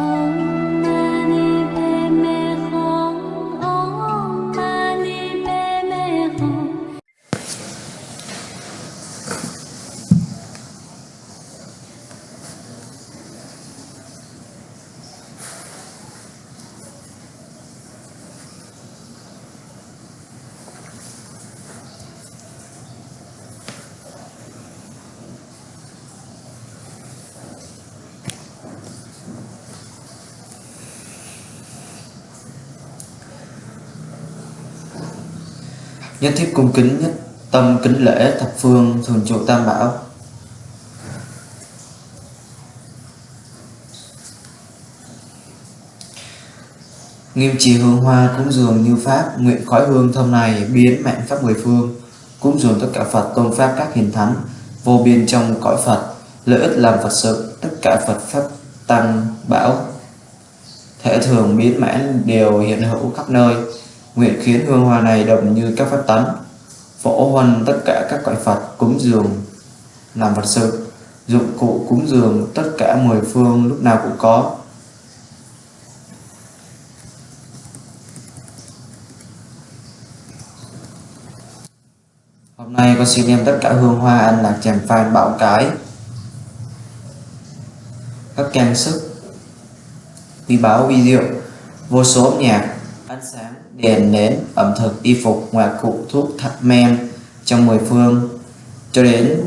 own Nhất thiết cung kính nhất tâm kính lễ thập phương thường trụ tam bảo. Nghiêm trì hương hoa cúng dường như pháp, Nguyện khói hương thơm này biến mạnh khắp mười phương, Cúng dường tất cả Phật tôn pháp các hiền thánh, Vô biên trong cõi Phật, Lợi ích làm Phật sự, Tất cả Phật pháp tăng bảo. Thể thường biến mãn đều hiện hữu khắp nơi. Nguyện khiến hương hoa này đậm như các pháp tấn Phổ huân tất cả các cõi Phật cúng dường làm vật sự Dụng cụ cúng dường tất cả mười phương lúc nào cũng có. Hôm nay con xin đem tất cả hương hoa ăn lạc chèm phan bạo cái. Các trang sức Vi báo vi diệu Vô số âm nhạc Ánh sáng, đèn, nến, ẩm thực, y phục, ngoại cụ, thuốc, thạch men trong mười phương. Cho đến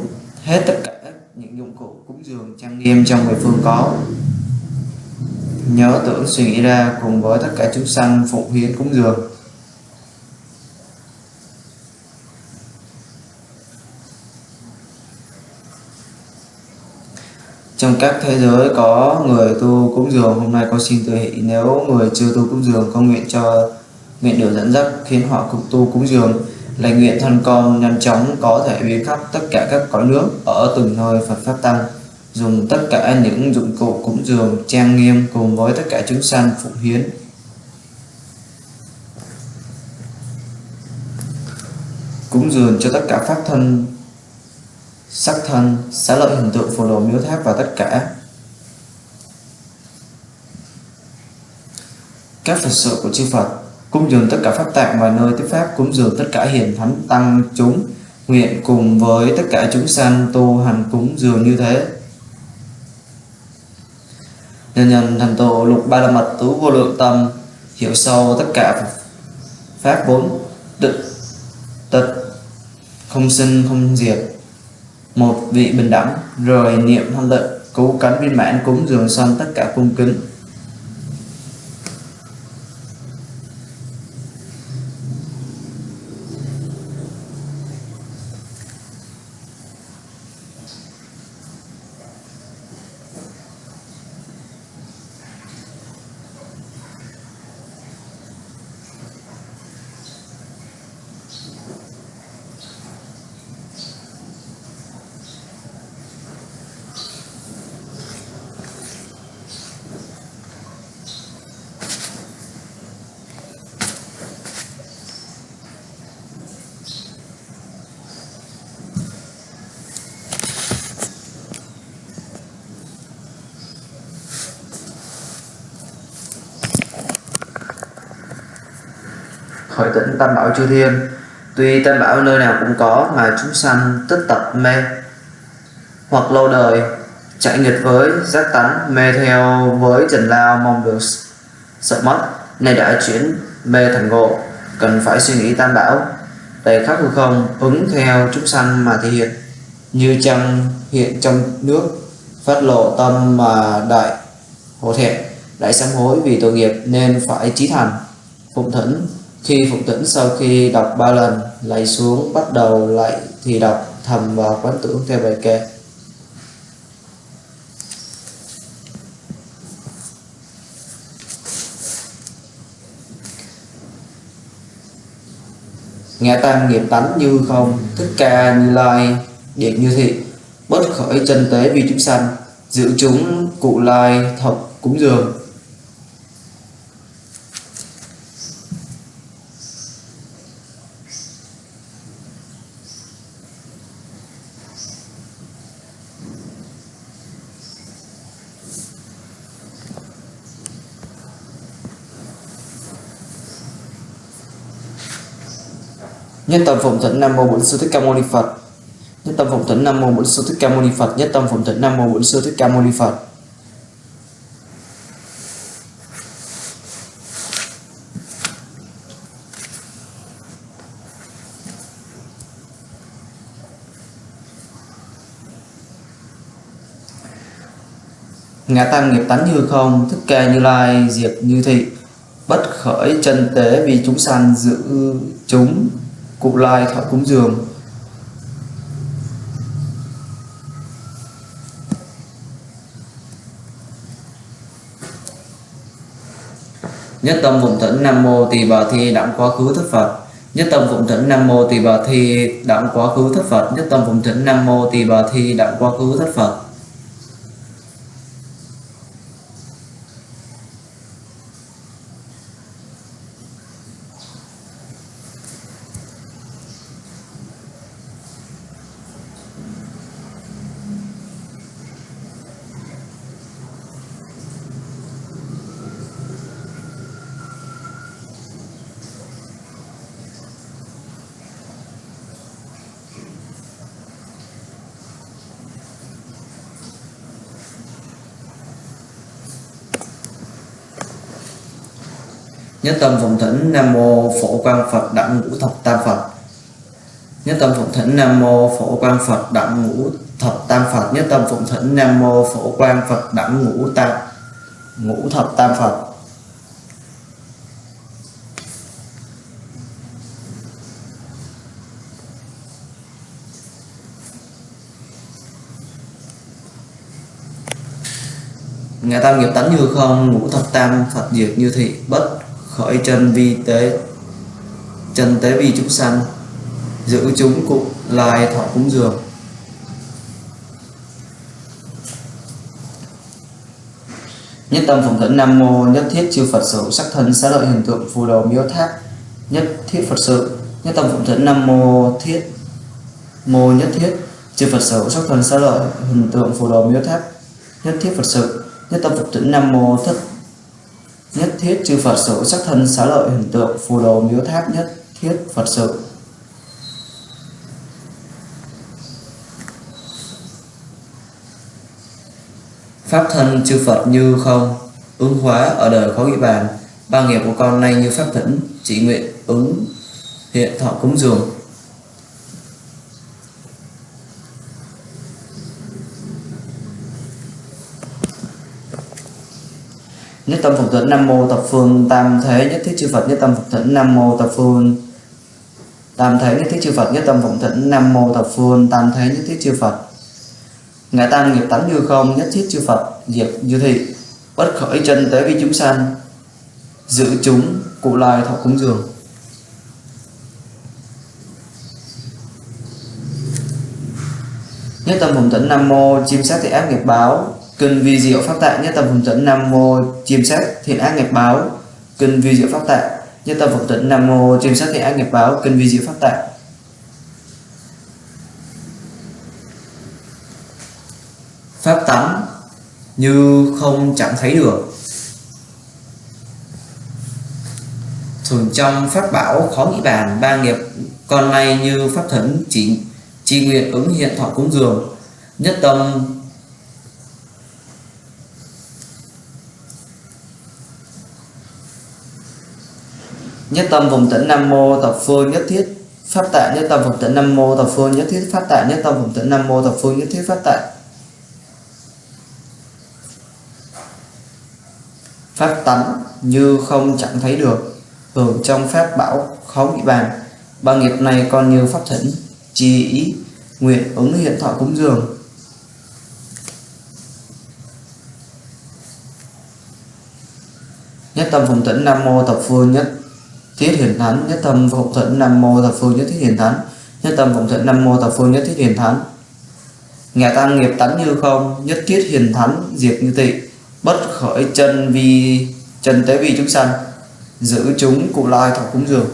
hết tất cả những dụng cụ cúng dường trang nghiêm trong mười phương có. Nhớ tưởng suy nghĩ ra cùng với tất cả chúng sanh phụng hiến cúng dường. Trong các thế giới có người tu cúng dường hôm nay con xin tự hỷ nếu người chưa tu cúng dường con nguyện cho nguyện được dẫn dắt khiến họ cùng tu cúng dường lành nguyện thân con nhanh chóng có thể biến khắp tất cả các cõi nước ở từng nơi Phật pháp tăng. Dùng tất cả những dụng cụ cúng dường trang nghiêm cùng với tất cả chúng sanh phụng hiến. Cúng dường cho tất cả pháp thân sắc thân, xá lợi hình tượng phù đồ miếu tháp và tất cả. Các Phật sự của chư Phật cúng dường tất cả pháp tạng và nơi tiếp pháp, cúng dường tất cả hiền thánh tăng chúng, nguyện cùng với tất cả chúng sanh tu hành cúng dường như thế. Nhân nhân thành tổ lục ba la mật tú vô lượng tâm, hiểu sâu tất cả pháp bốn tịch tịch, không sinh, không diệt. Một vị bình đẳng rồi niệm thanh tịnh, cứu cánh viên mãn, cúng dường sanh tất cả cung kính khỏi tỉnh tam bảo chư thiên. Tuy tam bảo nơi nào cũng có mà chúng sanh tất tập mê, hoặc lâu đời chạy nghịch với giác tánh, mê theo với trần lao mong được sợ mất, nay đã chuyển mê thành ngộ. Cần phải suy nghĩ tam bảo đầy khắc hư không ứng theo chúng sanh mà thể hiện. Như trăng hiện trong nước, phát lộ tâm mà đại hổ thẹn, đại sám hối vì tội nghiệp nên phải trí thành, phụng thỉnh khi phục tỉnh sau khi đọc ba lần lạy xuống, bắt đầu lại thì đọc thầm và quán tưởng theo bài kệ. Nghe tam nghiệp tánh như không, thích ca như lai điện như thị bất khởi chân tế vì chúng sanh, giữ chúng cụ lai thập cúng dường. Nhất tâm phụng thỉnh Nam mô Bổn sư Thích Ca Mâu Ni Phật. Nhất tâm phụng thỉnh Nam mô Bổn sư Thích Ca Mâu Ni Phật. Nhất tâm phụng thỉnh Nam mô Bổn sư Thích Ca Mâu Ni Phật. ngã tam nghiệp tánh như không thức ca như lai diệt như thị bất khởi chân tế vì chúng sanh giữ chúng cụ lai thọ cúng dường. Nhất tâm phụng thỉnh nam mô tỳ bà thi đặng quá khứ thất phật. Nhất tâm phụng thỉnh nam mô tỳ bà thi đặng quá khứ thất phật. Nhất tâm phụng thỉnh nam mô tỳ bà thi đặng quá khứ thất phật. Nhất tâm phụng thỉnh nam mô phổ quang phật đặng ngũ thập tam phật. Nhất tâm phụng thỉnh nam mô phổ quang phật đặng ngũ thập tam phật. Nhất tâm phụng thỉnh nam mô phổ quang phật đặng ngũ tam, ngũ thập tam phật. Ngã tam nghiệp tánh như không, ngũ thập tam phật diệt như thị, bất khởi chân vi tế. Chân tế vi chúng sanh. Giữ chúng cụ lai thọ cúng dường. Nhất tâm phụng thỉnh nam mô nhất thiết chư phật sự. Sắc thân xá lợi hình tượng phù đồ miếu tháp. Nhất thiết phật sự. Nhất tâm phụng thỉnh nam mô thiết. Mô nhất thiết chư phật sự. Sắc thân xá lợi hình tượng phù đồ miếu tháp. Nhất thiết phật sự. Nhất tâm phụng thỉnh nam mô thất nhất thiết chư Phật sự, sắc thân xá lợi hình tượng, phù đồ miếu tháp nhất thiết Phật sự. Pháp thân chư Phật như không, ứng hóa ở đời khó nghĩ bàn. Ba nghiệp của con nay như pháp thỉnh, chỉ nguyện ứng hiện thọ cúng dường. Nhất tâm phục thỉnh nam mô thập phương tam thế nhất thiết chư phật nhất tâm phục thỉnh nam mô thập phương tam thế nhất thiết chư phật nhất tâm phục thỉnh nam mô thập phương tam thế nhất thiết chư phật. Ngã tam nghiệp tánh như không nhất thiết chư phật diệt như thị bất khởi chân tế vi chúng sanh, giữ chúng cụ lai thọ cúng dường. Nhất tâm phụng thỉnh nam mô chim sát thị ác nghiệp báo Kinh vi diệu pháp tại nhất tâm phẩm tịnh Nam mô chiêm sát thiện ác nghiệp báo. Kinh vi diệu pháp tại nhất tâm phẩm tịnh Nam mô chiêm sát thiện ác nghiệp báo. Kinh vi diệu pháp tại. Pháp tánh như không chẳng thấy được. Thường trong pháp bảo khó nghĩ bàn, ba nghiệp con nay như pháp thấn chỉ, chi nguyện ứng hiện thọ cúng dường nhất tâm nhất tâm vùng tĩnh nam mô thập phương nhất thiết pháp tại nhất tâm vùng tĩnh nam mô thập phương nhất thiết pháp tại nhất tâm vùng tĩnh nam mô thập phương nhất thiết pháp tại pháp tánh như không chẳng thấy được, hưởng trong pháp bảo khó bị bàn. Ba nghiệp này còn như pháp thỉnh, trì ý, nguyện ứng hiện thọ cúng dường. Nhất tâm phụng tĩnh nam mô thập phương nhất thiết hiển thánh, nhất tâm phụng thuận nam mô thập phương nhất thiết hiển thánh. Nhất tâm phụng thuận nam mô thập phương nhất thiết hiển thánh. Nghe tăng nghiệp tánh như không, nhất thiết hiền thánh, diệt như tị, bất khởi chân vi, chân tế vi chúng sanh, giữ chúng cụ lai thọ cúng dường.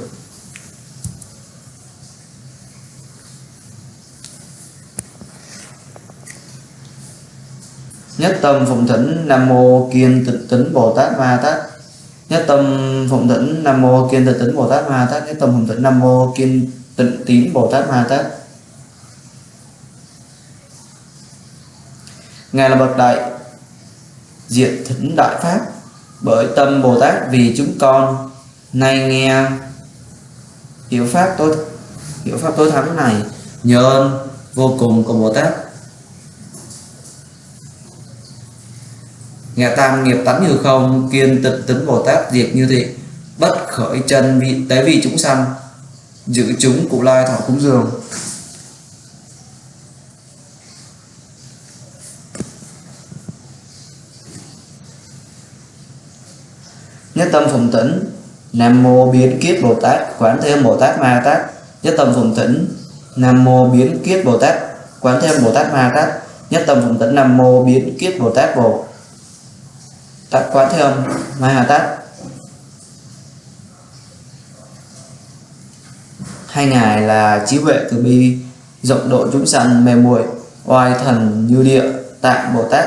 Nhất tâm phụng thỉnh nam mô kiên tịnh tính bồ tát ma tát nhất tâm phụng tĩnh nam mô kiên tịnh tính bồ tát ma tát. Nhất tâm phụng tĩnh nam mô kiên tịnh tín Bồ Tát Ma Tát. Ngài là bậc đại diện thỉnh đại pháp. Bởi tâm Bồ Tát vì chúng con nay nghe hiểu pháp tối, hiểu pháp tối thắng này nhờ ơn vô cùng của Bồ Tát. Ngạ tam nghiệp tánh như không kiên tịnh tính Bồ Tát diệt như thị, bất khởi chân vị, tế vì chúng sanh, giữ chúng cụ lai thọ cúng dường. Nhất tâm phụng tĩnh, nam mô biến kiết bồ tát, quán thêm bồ tát ma tát. Nhất tâm phụng tĩnh, nam mô biến kiết bồ tát, quán thêm bồ tát ma tát. Nhất tâm phụng tĩnh, nam mô biến kiết bồ tát bồ tát quán thêm mai hà tát. Hai ngài là trí huệ từ bi, rộng độ chúng sanh mềm muội, oai thần như địa, tạng bồ tát.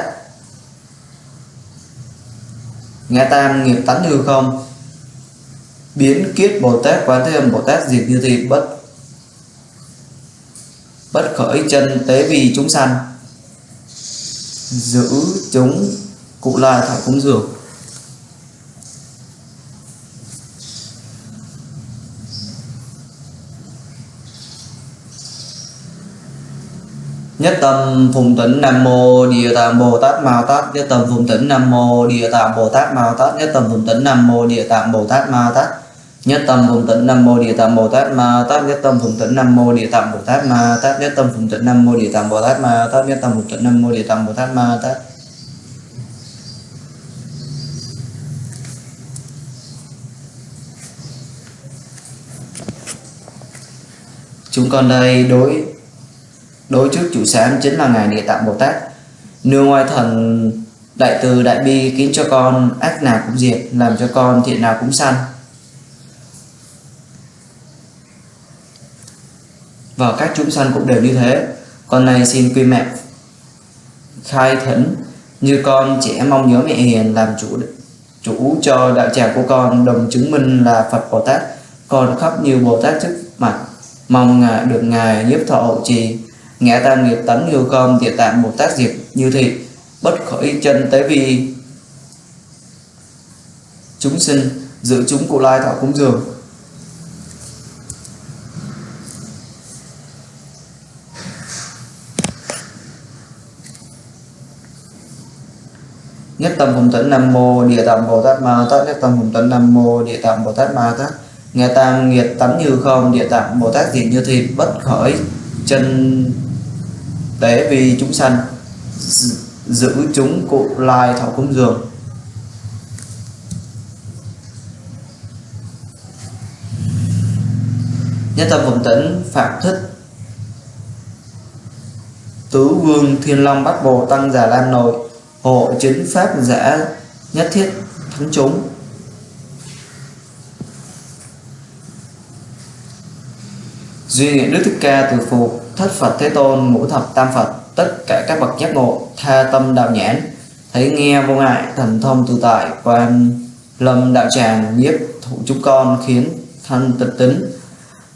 Ngã tam nghiệp tánh hư không? Biến kiết bồ tát quán thế âm bồ tát diệt như thị bất bất khởi chân tế vì chúng sanh. Giữ chúng cụ lai thọ cúng dường. Nhất tâm phụng tịnh nam mô địa tạng bồ tát ma tát. Nhất tâm phụng tịnh nam mô địa tạng bồ tát ma tát. Nhất tâm phụng tịnh nam mô địa tạng bồ tát ma tát. Nhất tâm phụng tịnh nam mô địa tạng bồ tát ma tát. Nhất tâm phụng tịnh nam mô địa tạng bồ tát ma tát. Nhất tâm phụng tịnh nam mô địa tạng bồ tát ma tát. Nhất tâm phụng tịnh nam mô địa tạng bồ tát ma tát. Chúng con đây đối đối trước chủ sáng chính là ngài địa tạng bồ tát. Nương ngoài thần, đại từ, đại bi khiến cho con ác nào cũng diệt, làm cho con thiện nào cũng sanh. Và các chúng sanh cũng đều như thế. Con này xin quy mẹ, khai thỉnh như con trẻ mong nhớ mẹ hiền, làm chủ chủ cho đạo tràng của con đồng chứng minh là Phật Bồ Tát. Con khóc nhiều Bồ Tát trước mặt mong ngài được ngài giúp thọ hậu trì. Ngã tam nghiệp tấn như công địa tạng Bồ Tát diệt như thị, bất khởi chân tế vi. Chúng sinh, giữ chúng cụ lai thọ cúng dường. Nhất tâm hùng tấn nam mô địa tạng bồ tát ma tát, nhất tâm hùng tấn nam mô địa tạng bồ tát ma tát nghe tam nghiệt tánh như không, địa tạng bồ tát diệt như thịt bất khởi chân tế vì chúng sanh, giữ chúng cụ lai thọ cúng dường. Nhất tâm vùng tĩnh, phạm thích, tứ vương thiên long bắt bồ tăng già lan nội, hộ chính pháp giả nhất thiết thắng chúng. Duy nguyện đức thích ca từ Phụ thất phật thế tôn ngũ thập tam phật, tất cả các bậc giác ngộ, tha tâm đạo nhãn. Thấy nghe vô ngại, thần thông tự tại, quan lâm đạo tràng, nhiếp thụ chúng con khiến thân tịch tính.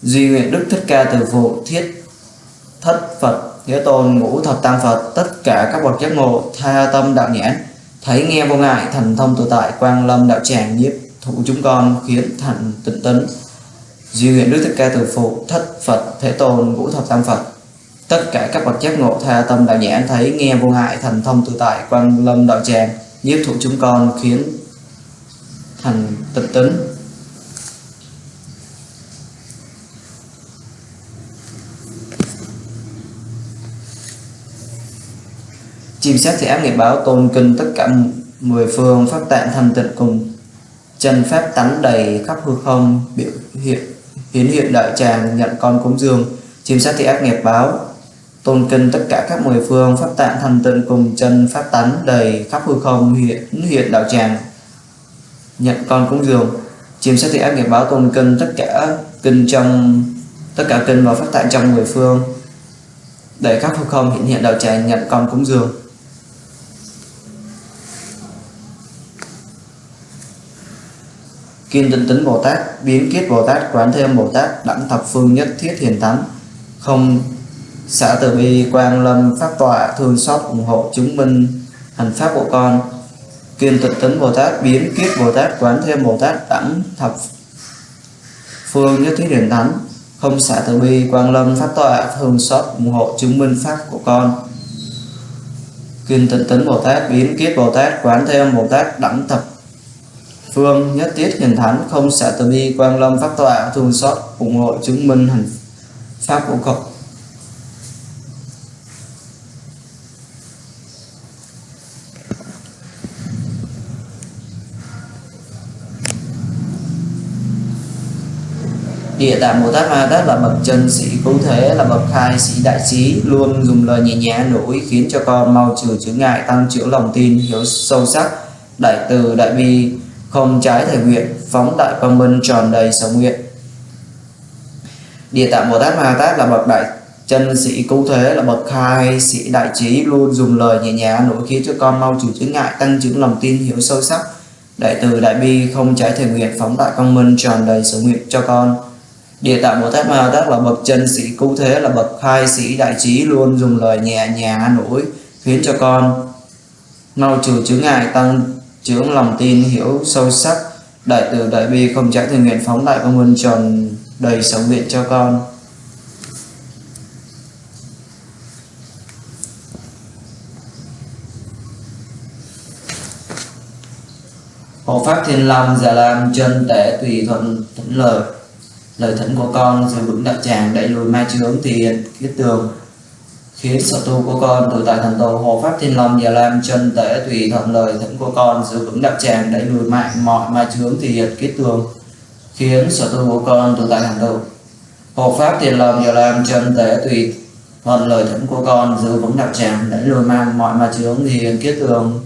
Duy nguyện đức thích ca từ phụ thiết thất phật thế tôn ngũ thập tam phật, tất cả các bậc giác ngộ, tha tâm đạo nhãn. Thấy nghe vô ngại, thần thông tự tại quang lâm đạo tràng, nhiếp thụ chúng con khiến thành tịnh tính duy nguyện đức thích ca từ phụ thất phật, thế tôn, ngũ thập tam phật. Tất cả các bậc giác ngộ tha tâm đạo nhãn thấy nghe vô hại thành thông tự tại quan lâm đạo tràng, nhiếp thụ chúng con khiến thành tịch tính. Chim sát thì áp nghiệp báo tôn kinh tất cả mười phương pháp tạng thành tịnh cùng. Chân pháp tánh đầy khắp hư không, biểu hiện hiến hiện đại tràng nhận con cúng dường, chim sát thì ác nghiệp báo. Tôn kinh tất cả các mười phương, pháp tạng thanh tịnh cùng chân, pháp tánh đầy khắp hư không hiện hiện đạo tràng. Nhận con cúng dường chiêm sát thì ác nghiệp báo tôn kinh tất cả kinh trong, tất cả kinh và pháp tạng trong mười phương. Đầy khắp hư không hiện hiện đạo tràng nhận con cúng dường. Kiên tinh tính Bồ Tát, biến kiết Bồ Tát, quán thêm Bồ Tát, đẳng thập phương nhất thiết hiền thánh, không xã từ bi quang lâm pháp tọa thương xót ủng hộ chứng minh hành pháp của con. Kiên tịch tính bồ tát biến kiết bồ tát quán thêm bồ tát đẳng thập phương nhất thiết hiền thánh. Không xả từ bi quang lâm pháp tọa thương xót ủng hộ chứng minh pháp của con. Kiên tịch tấn bồ tát biến kiết bồ tát quán thêm bồ tát đẳng thập phương nhất thiết hiền thánh không xả từ bi quang lâm pháp tọa thương xót ủng hộ chứng minh hành pháp của con Địa tạng Bồ Tát Ma Tát là bậc chân sĩ cứu thế, là bậc khai sĩ đại trí, luôn dùng lời nhẹ nhàng nỗi khiến cho con mau trừ chướng ngại, tăng trưởng lòng tin, hiếu sâu sắc, đại từ đại bi, không trái thể nguyện, phóng đại quang minh tròn đầy sở nguyện. Địa tạng Bồ Tát Ma Tát là bậc đại chân sĩ cứu thế, là bậc khai sĩ đại trí, luôn dùng lời nhẹ nhàng nổi khiến cho con mau trừ chướng ngại, tăng trưởng lòng tin, hiểu sâu sắc, đại từ đại bi, không trái thể nguyện, phóng đại quang minh tròn đầy sở nguyện cho con. Địa tạng Bồ Tát Ma Tát là bậc chân sĩ cứu thế là bậc khai sĩ đại trí luôn dùng lời nhẹ nhàng nỗi khiến cho con mau trừ chướng ngại tăng chướng lòng tin, hiểu sâu sắc, đại từ đại bi, không trả từ nguyện phóng đại công ơn tròn đầy sống viện cho con. Hộ Pháp Thiên Long Già Lam chân tể tùy thuận thẫn lời. Lời thỉnh của con giữ vững đạo tràng, đẩy lùi ma chướng thì kiết tường khiến sở tu của con tự tại thành tựu hộ pháp thiên long và lam chân tể tùy thuận lời thẫn của con giữ vững đặc tràng đẩy lùi mạnh mọi ma chướng thì thiện kết tường. Khiến sở tu của con tự tại thành tựu hộ pháp thiên long và lam chân tể tùy thuận lời thẫn của con giữ vững đặc tràng đẩy lùi mang mọi ma chướng thì thiện kết tường.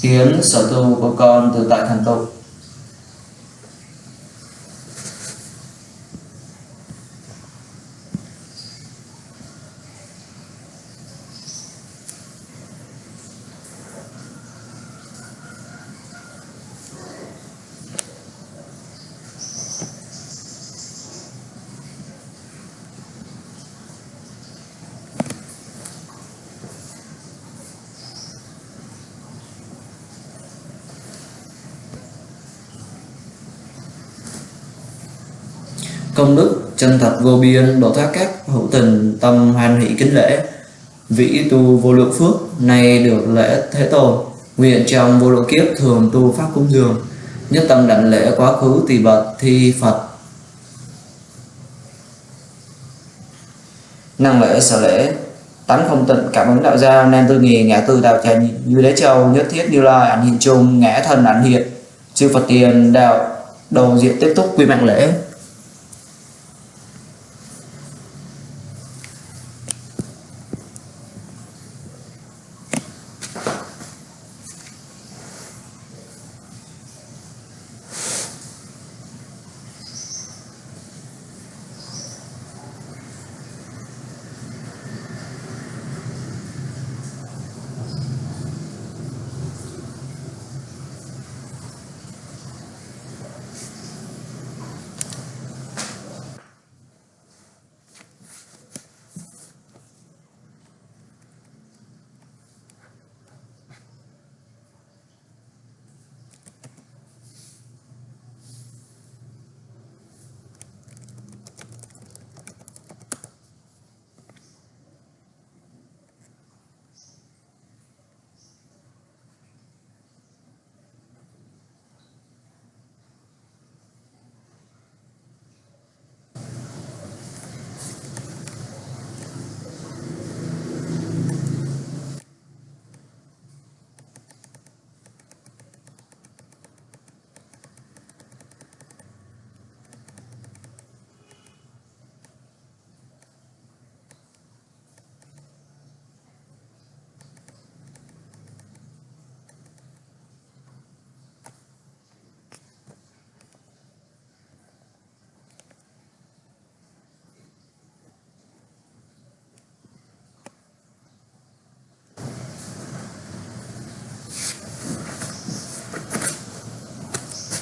Khiến sở tu của con tự tại thành tựu công đức, chân thật vô biên, độ thoát các, hữu tình, tâm hoan hỷ kính lễ. Vĩ tu vô lượng phước, nay được lễ thế tôn. Nguyện trong vô lượng kiếp thường tu pháp cúng dường, nhất tâm đảnh lễ quá khứ tỳ bật thi phật. Năng lễ sở lễ, tánh không tịnh, cảm ứng đạo gia nên tư nghi ngã tư đạo trần, như đế châu, nhất thiết như lai, ảnh hiện chung, ngã thần ảnh hiện. Chư phật tiền, đạo, đầu diện tiếp tục quy mạng lễ.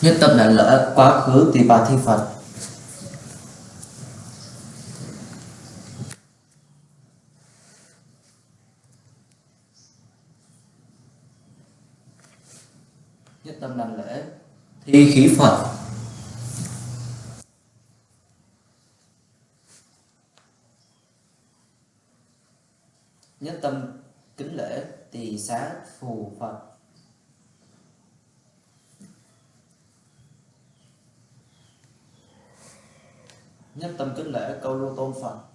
Nhất tâm đảnh lễ quá khứ tỳ bà thi phật. Nhất tâm đảnh lễ, thi khí phật nhất tâm kính lễ tỳ xá phù phật nhất tâm kính lễ phật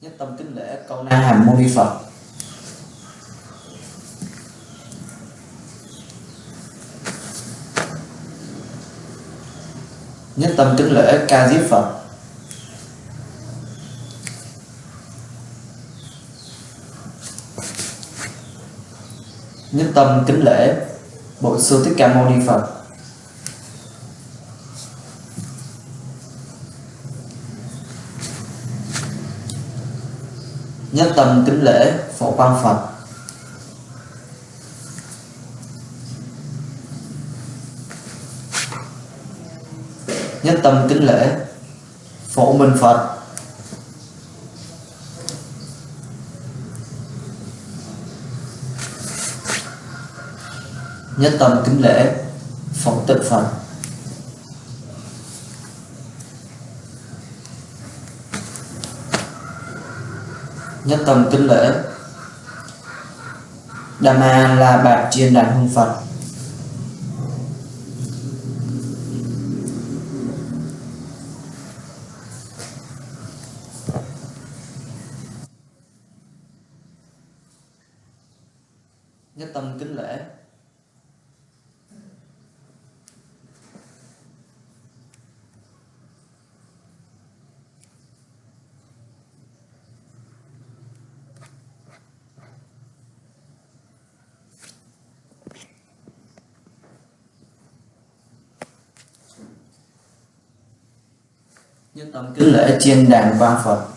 nhất tâm kính lễ câu na hàm mâu ni phật. Nhất tâm kính lễ ca diếp phật. Nhất tâm kính lễ bộ sư thích ca mâu ni phật. Nhất tâm kính lễ phổ quang phật. Nhất tâm kính lễ phổ minh phật. Nhất tâm kính lễ, phóng tự phật nhất tâm kính lễ. Đà Ma là Bạc Chiên Đàn Hương Phật nhất tâm kính lễ nhất tâm kính lễ trên đàn vang phật.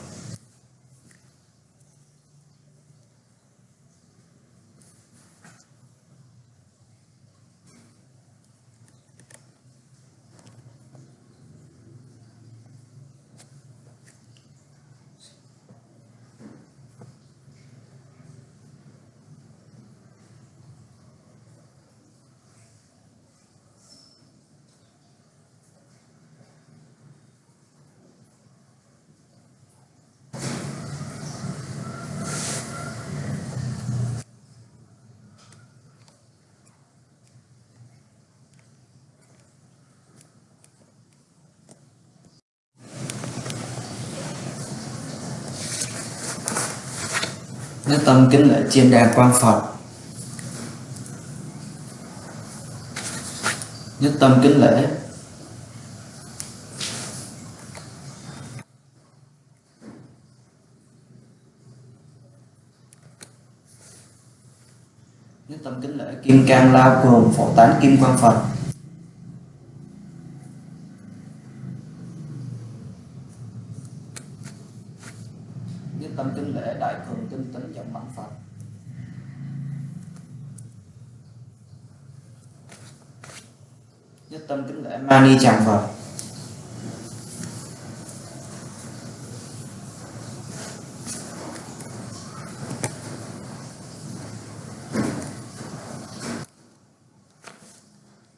Nhất tâm kính lễ chiêm đa quan phật. Nhất tâm kính lễ. Nhất tâm kính lễ kim cang lao cường phổ tán kim quang phật nhất tâm kính lễ đại cường tinh tấn trọng bản phật nhất tâm kính vào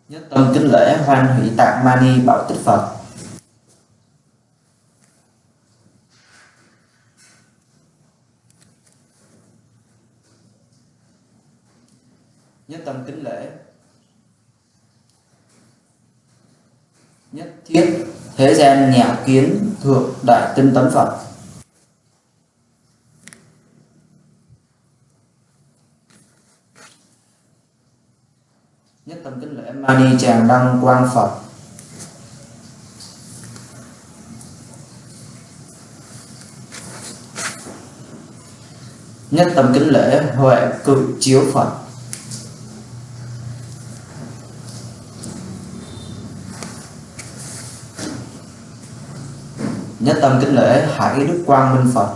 nhất tâm kính lễ hoan hỷ tạng mani bảo tích phật nhất tâm kính lễ nhất thiết thế kiến thượng đại tinh tấn phật. Nhất tâm kính lễ mani tràng đăng quang phật. Nhất tâm kính lễ huệ cự chiếu phật. nhất tâm kính lễ hải đức quang minh phật.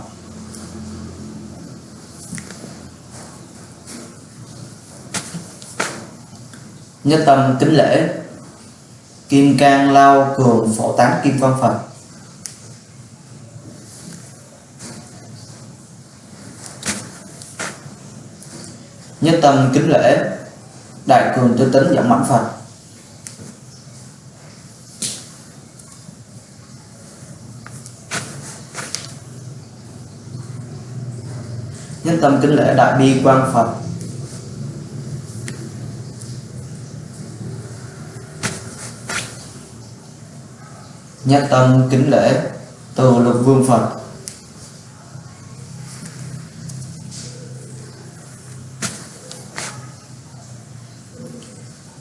Nhất tâm kính lễ, kim cang lao cường phổ tán kim quan phật. Nhất tâm kính lễ, đại cường tư tính dẫn mạnh phật. Nhất tâm kính lễ đại bi quan phật. Nhất tâm kính lễ từ lực vương phật.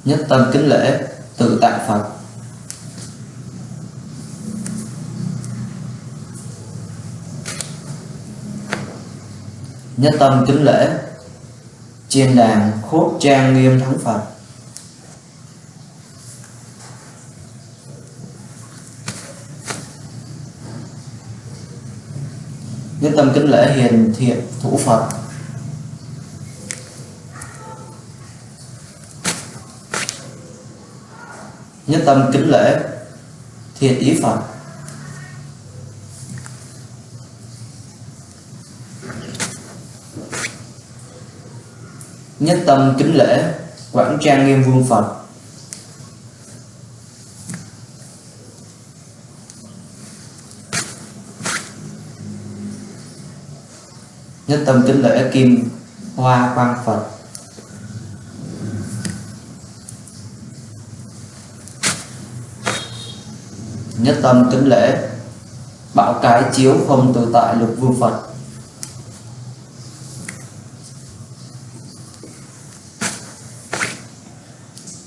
Nhất tâm kính lễ tự tại phật. Nhất tâm kính lễ, chiên đàn khốt trang nghiêm thắng phật. Nhất tâm kính lễ hiền thiện thủ phật. Nhất tâm kính lễ thiện ý phật. Nhất tâm kính lễ, quảng trang nghiêm vương phật. Nhất tâm kính lễ kim hoa quang phật. Nhất tâm kính lễ bảo cái chiếu không tự tại lục vương phật.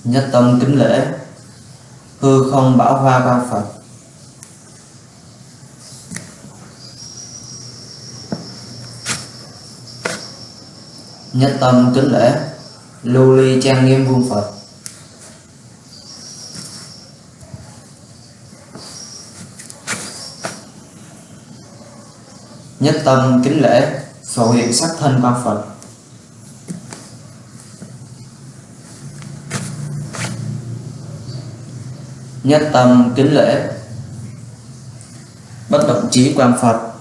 Nhất tâm kính lễ, hư không bảo hoa ba phật. Nhất tâm kính lễ, lưu ly trang nghiêm vương phật. Nhất tâm kính lễ, phổ hiện sắc thân ba phật. Nhất tâm kính lễ. Bất động trí quan phật.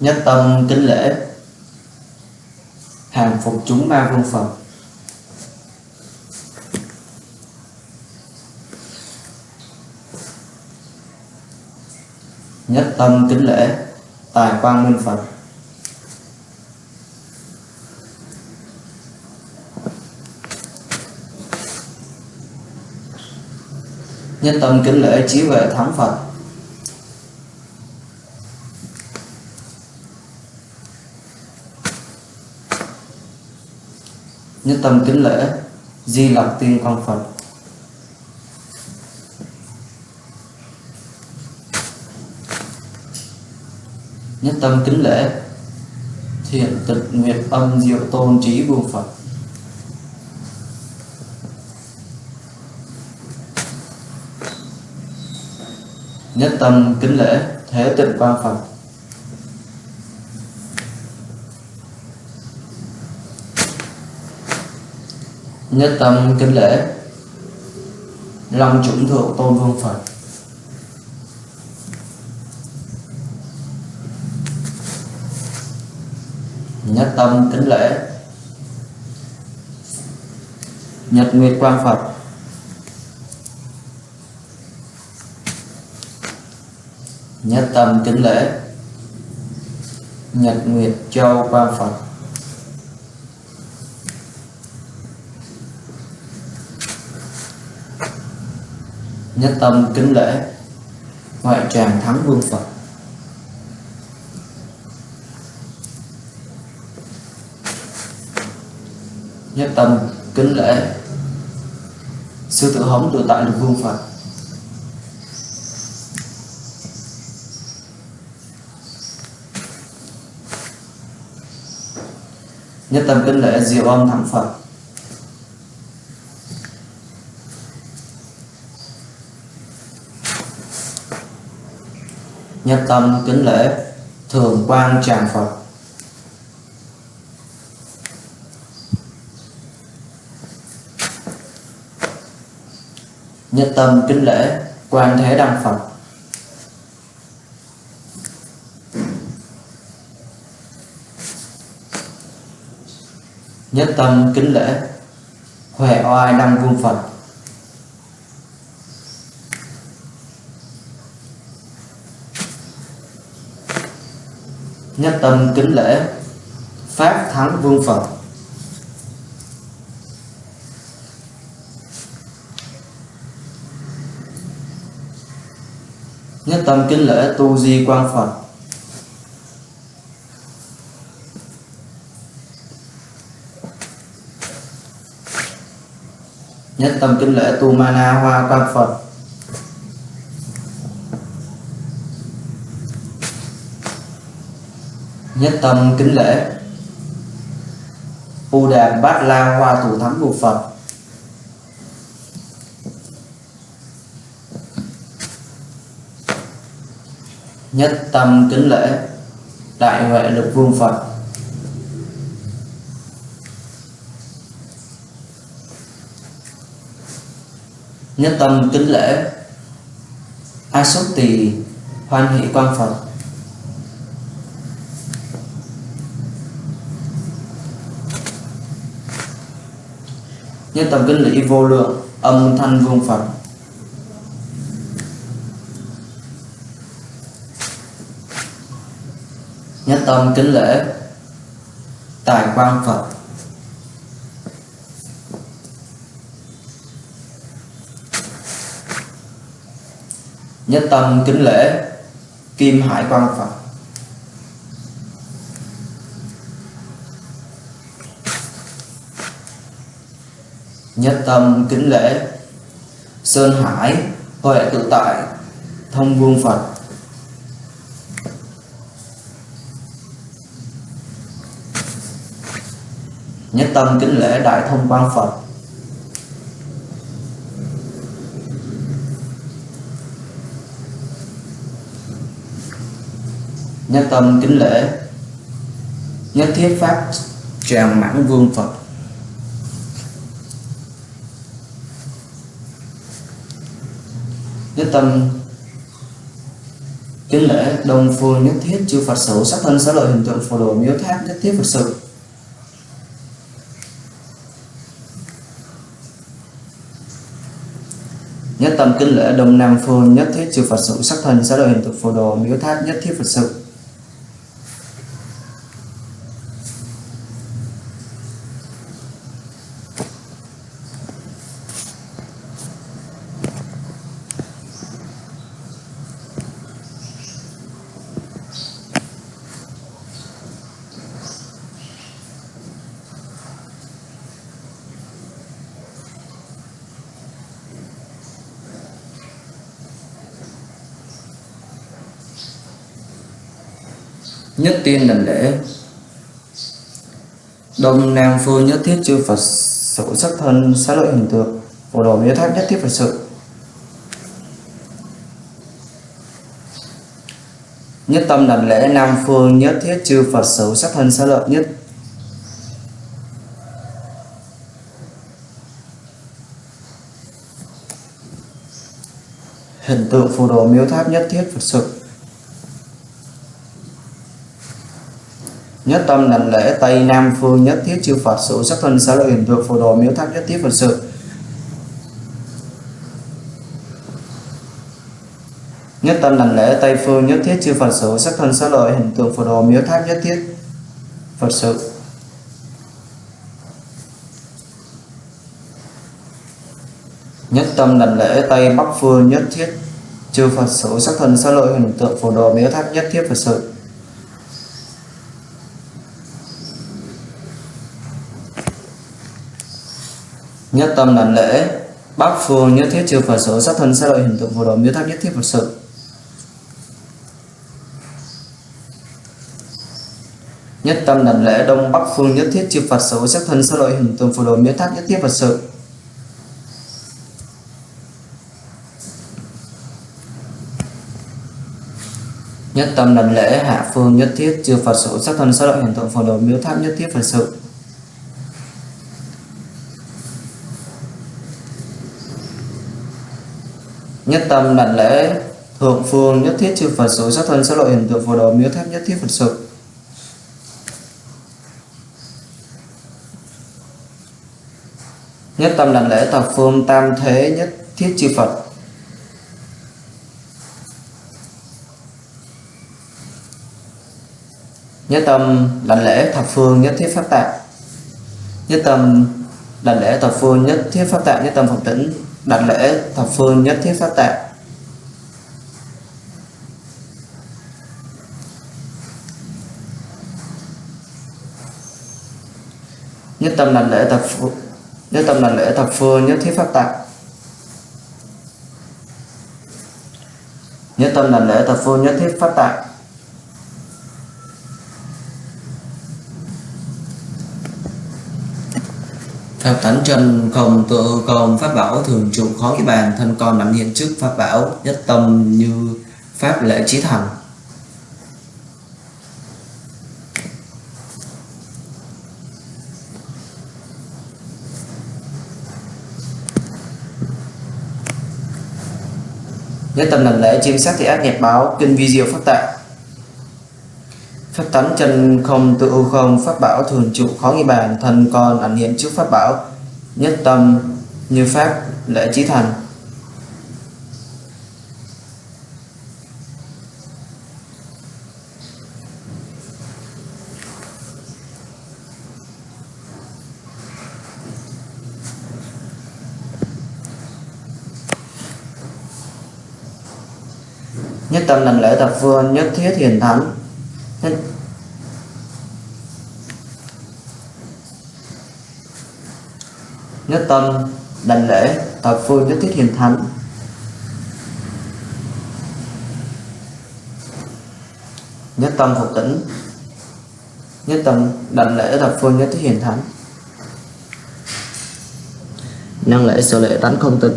Nhất tâm kính lễ. Hàng phục chúng ma vương phật. Nhất tâm kính lễ. Tài quang minh phật. Nhất tâm kính lễ trí huệ thắng phật. Nhất tâm kính lễ, di lặc tiên con phật. Nhất tâm kính lễ, thiện tịch nguyệt âm diệu tôn trí vương phật. Nhất tâm kính lễ, thế tịnh quan phật. Nhất tâm kính lễ, long chủng thượng tôn vương phật. Nhất tâm kính lễ, nhật nguyệt quang phật. Nhất tâm kính lễ. Nhật nguyệt châu quan phật. Nhất tâm kính lễ. Ngoại tràng thắng vương phật. Nhất tâm kính lễ. Sư tử hống tự tại được vương phật. nhất tâm kính lễ diệu âm thắng phật. Nhất tâm kính lễ thường quang tràng phật. Nhất tâm kính lễ quan thế đăng phật. Nhất tâm kính lễ, huệ oai đăng vương phật. Nhất tâm kính lễ, pháp thắng vương phật. Nhất tâm kính lễ tu di quang phật. Nhất tâm kính lễ tu mana hoa quan phật. Nhất tâm kính lễ u đàn bát la hoa thủ thắng của phật. Nhất tâm kính lễ đại huệ lực vương phật. Nhất tâm kính lễ. A xuất tỳ hoan hỷ quan phật. Nhất tâm kính lễ vô lượng, âm thanh vương phật. Nhất tâm kính lễ, tài quan phật. Nhất tâm kính lễ, kim hải quang phật. Nhất tâm kính lễ, sơn hải, huệ tự tại, thông vương phật. Nhất tâm kính lễ đại thông quang phật. Nhất tâm kính lễ. Nhất thiết pháp tràng mãn vương phật. Nhất tâm kính lễ đông phương nhất thiết chư phật sử sắc thân xá lợi hình tượng phù đồ miếu tháp nhất thiết phật sự. Nhất tâm kính lễ đông nam phương nhất thiết chư phật sự. Sắc thân xá lợi hình tượng phù đồ miếu tháp nhất thiết phật sự. Nhất tiên đảnh lễ. Đông nam phương nhất thiết chư phật sự sắc thân xá lợi hình tượng phổ đồ miếu tháp nhất thiết phật sự. Nhất tâm đảnh lễ nam phương nhất thiết chư phật sự sắc thân xá lợi nhất. Hình tượng phù đồ miếu tháp nhất thiết phật sự. Nhất tâm đảnh lễ tây nam phương nhất thiết, chư phật sự sắc thân xá lợi hình tượng phù đồ miếu tháp nhất thiết phật sự. Nhất tâm đảnh lễ tây phương nhất thiết, chư phật sự sắc thân xá lợi hình tượng phù đồ miếu tháp nhất thiết phật sự. Nhất tâm đảnh lễ tây bắc phương nhất thiết, chư phật sự sắc thân xá lợi hình tượng phù đồ miếu tháp nhất thiết phật sự. Nhất tâm đảnh lễ bắc phương nhất thiết chư phật số sắc thân xá lợi hình tượng phù đồng miếu tháp nhất thiết phật sự. Nhất tâm đảnh lễ đông bắc phương nhất thiết chư phật số sắc thân xá lợi hình tượng phù đồ miếu tháp nhất thiết phật sự. Nhất tâm đảnh lễ hạ phương nhất thiết chư phật số sắc thân xá lợi hình tượng phù đồ miếu tháp nhất thiết phật sự. Nhất tâm đảnh lễ, thượng phương nhất thiết chư Phật số sát thân sát lộ hiện tượng phù đồ miếu tháp nhất thiết Phật sự. Nhất tâm đảnh lễ thập phương tam thế nhất thiết chư Phật. Nhất tâm đảnh lễ thập phương nhất thiết pháp tạng. Nhất tâm đảnh lễ thập phương nhất thiết pháp tạng, nhất tâm phật tĩnh đặt lễ thập phương nhất thiết phát tạng. Nhất tâm đặt lễ thập phương nhất tâm đặt lễ thập phương nhất thiết pháp tạng. Nhất tâm đặt lễ thập phương nhất thiết pháp tạng. Thập tánh chân, không tự công pháp bảo, thường trụ khó cái bàn, thân con nắm hiện trước pháp bảo, nhất tâm như pháp lễ trí thành nhất tâm lần lễ chiêm sát thì ác nghiệp báo, kinh vi diệu pháp tạng. Pháp tánh chân không tự ưu không Pháp bảo thường trụ khó nghi bàn, Thân con ảnh hiện trước Pháp bảo. Nhất tâm, như Pháp lễ trí thành. Nhất tâm lần lễ tập phương nhất thiết hiền thắng nhất nhất tâm đảnh lễ thập phương nhất thiết hiền thánh. Nhất tâm phục tĩnh. Nhất tâm đảnh lễ thập phương nhất thiết hiền thánh. Năng lễ sở lễ tánh không tịch.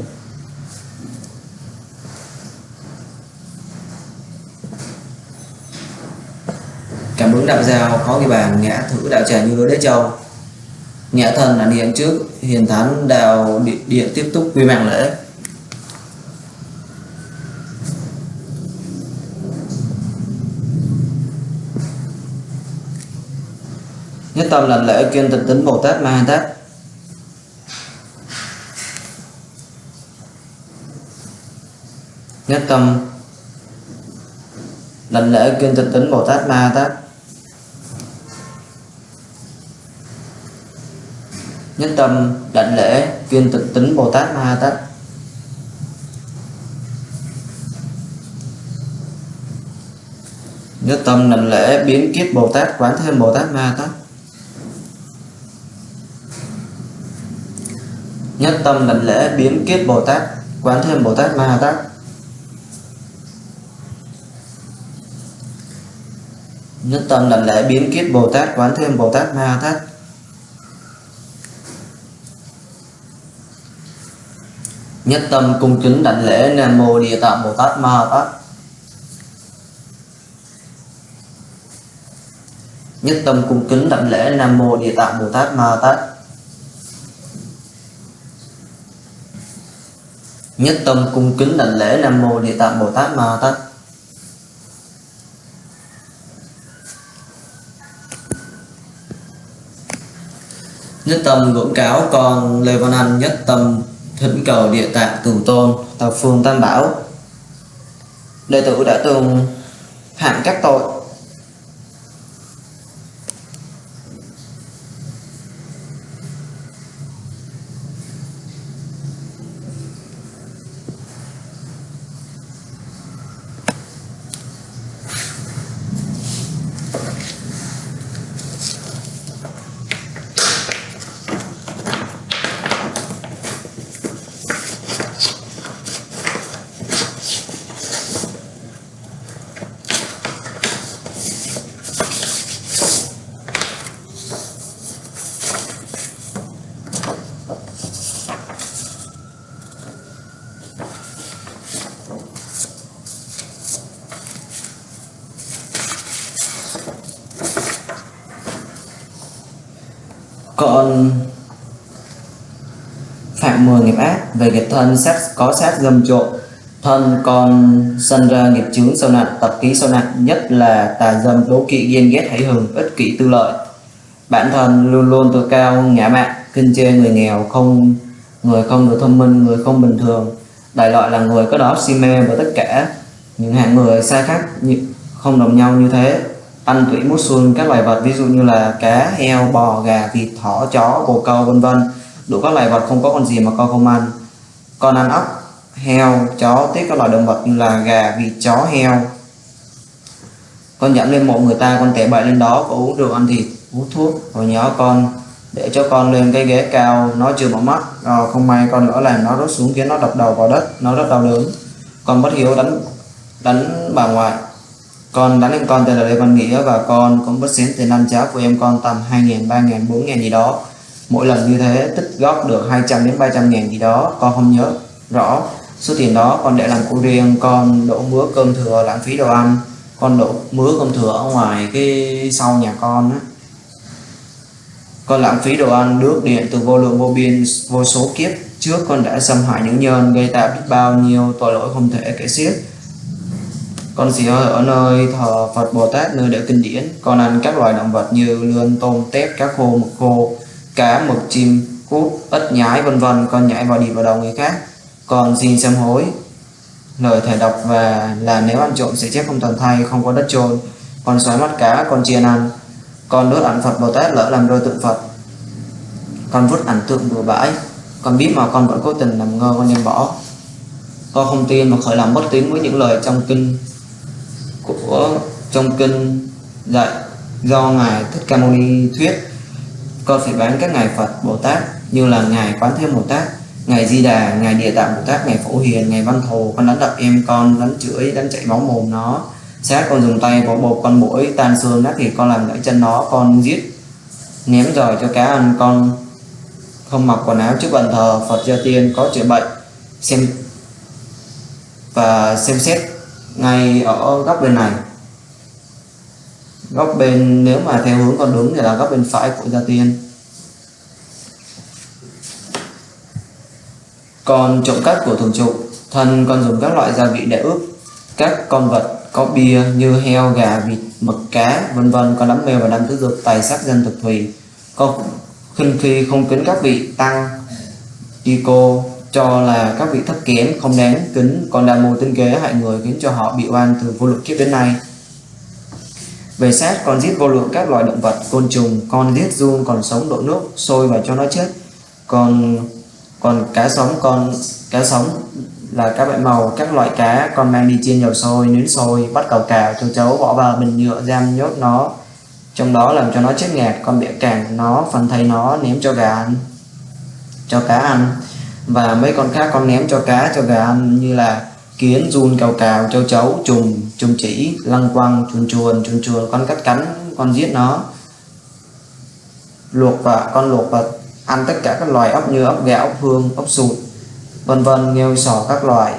Cảm ứng đạo giao khó ghi bàn ngã thử đạo trà như lối đế châu. Nghĩa thần ảnh hiện trước hiền thánh đào điện, tiếp tục quy mạng lễ. Nhất tâm lần lễ kiên tịnh tính bồ tát ma tát. Nhất tâm lần lễ kiên tịnh tính bồ tát ma tát. Nhất tâm, đảnh lễ, viên tịch tính bồ tát ma ha tát nhất tâm, đảnh lễ, biến kiếp bồ tát quán thêm bồ tát ma ha tát nhất tâm, đảnh lễ, biến kiếp bồ tát quán thêm bồ tát ma ha tát nhất tâm, đảnh lễ, biến kiếp bồ tát quán thêm bồ tát ma ha tát nhất tâm cung kính đảnh lễ nam mô địa tạng bồ tát ma tát. Nhất tâm cung kính đảnh lễ nam mô địa tạng bồ tát ma tát. Nhất tâm cung kính đảnh lễ nam mô địa tạng bồ tát ma tát. Nhất tâm ngưỡng cáo con lê văn anh, nhất tâm thỉnh cầu địa tạng cửu tôn thập phương tam bảo. Đệ tử đã từng phạm các tội con phạm mười nghiệp ác, về nghiệp thân sát có sát dâm trộm. Thân con sinh ra nghiệp chướng sâu nặng, tập ký sâu nặng, nhất là tà dâm, đố kỵ, ghen ghét hãy hừng ích kỷ, tư lợi. Bản thân luôn luôn tự cao, ngã mạn kinh chê người nghèo, không, người không được thông minh, người không bình thường. Đại loại là người có đó si mê và tất cả những hạng người sai khác không đồng nhau như thế ăn tủy mút xuân, các loài vật ví dụ như là cá, heo, bò, gà, vịt, thỏ, chó bồ câu, vân vân. Đủ các loài vật không có con gì mà con không ăn. Con ăn ốc, heo, chó, tiếp các loài động vật như là gà, vịt, chó, heo. Con dẫn lên mộ người ta, con tẻ bậy lên đó, có uống rượu ăn thịt hút thuốc, rồi nhớ con. Để cho con lên cái ghế cao, nó chưa mở mắt rồi không may con lỡ làm nó rớt xuống, khiến nó đập đầu vào đất, nó rất đau đớn. Con bất hiếu đánh đánh bà ngoại con đánh em con tên là Lê Văn Nghĩa và con cũng bất xén tiền ăn cháo của em con tầm 2.000, 3.000, 4.000 gì đó. Mỗi lần như thế tích góp được 200 đến 300 ngàn gì đó con không nhớ rõ. Số tiền đó con để làm của riêng con đổ mứa cơm thừa lãng phí đồ ăn. Con đổ mứa cơm thừa ở ngoài cái sau nhà con á. Con lãng phí đồ ăn nước điện từ vô lượng vô biên vô số kiếp trước con đã xâm hại những nhân gây tạo biết bao nhiêu tội lỗi không thể kể xiết con chỉ ở nơi thờ Phật Bồ Tát nơi để kinh điển, con ăn các loài động vật như lươn, tôm, tép, cá khô, mực khô, cá, mực, chim, cút, ếch, nhái, vân vân. Con nhảy vào đi vào đầu người khác. Còn xin sám hối. Lời thầy đọc và là nếu ăn trộm sẽ chết không toàn thay không có đất chôn. Con xoáy mắt cá, con chiên ăn. Con đốt ảnh Phật Bồ Tát lỡ làm rơi tượng Phật. Con vứt ảnh tượng bừa bãi. Con biết mà con vẫn cố tình làm ngơ, con nên bỏ. Con không tin mà khởi lòng bất tín với những lời trong kinh của trong kinh dạy do ngài thích ca mâu ni thuyết. Con phải bán các ngài phật bồ tát, như là ngài quán thế bồ tát, ngài di đà, ngài địa tạng bồ tát, ngài phổ hiền, ngài văn thù. Con đánh đập em con, đánh chửi, đánh chạy máu mồm nó. Sát con dùng tay, vỗ bột con mũi, tan xương nát thì con làm gãy chân nó. Con giết, ném giỏi cho cá ăn. Con không mặc quần áo trước bàn thờ. Phật gia tiên có chữa bệnh. Xem và xem xét ngay ở góc bên này. Góc bên, nếu mà theo hướng con đúng thì là góc bên phải của gia tiên. Còn trộm cắp của thường trụ thân con dùng các loại gia vị để ướp các con vật có bia như heo, gà, vịt, mực, cá, vân vân, con đám mê và đám tứ dục tài sắc, dân tộc thủy con khinh khi không kính các vị tăng y cô cho là các vị thấp kém không đáng kính, còn đàn mù tinh kế hại người khiến cho họ bị oan từ vô lượng kiếp đến nay. Về sát con giết vô lượng các loài động vật, côn trùng, con giết run còn sống đổ nước sôi và cho nó chết. Còn còn cá sống, con, cá sống là các loại màu, các loại cá, con mang đi chiên dầu sôi nướng sôi, bắt cầu cào, châu chấu bỏ vào bình nhựa, giam, nhốt nó. Trong đó làm cho nó chết ngạt con bẻ càng nó, phần thây nó, ném cho gà ăn, cho cá ăn và mấy con khác con ném cho cá, cho gà ăn, như là kiến, run, cào cào, châu chấu trùng trùng chỉ, lăng quăng, chuồn chuồn chuồn chuồn, con cắt cắn, con giết nó. Luộc và, con luộc và ăn tất cả các loài ốc như ốc gạo ốc hương ốc sụt, vân vân, nghêu sò các loài.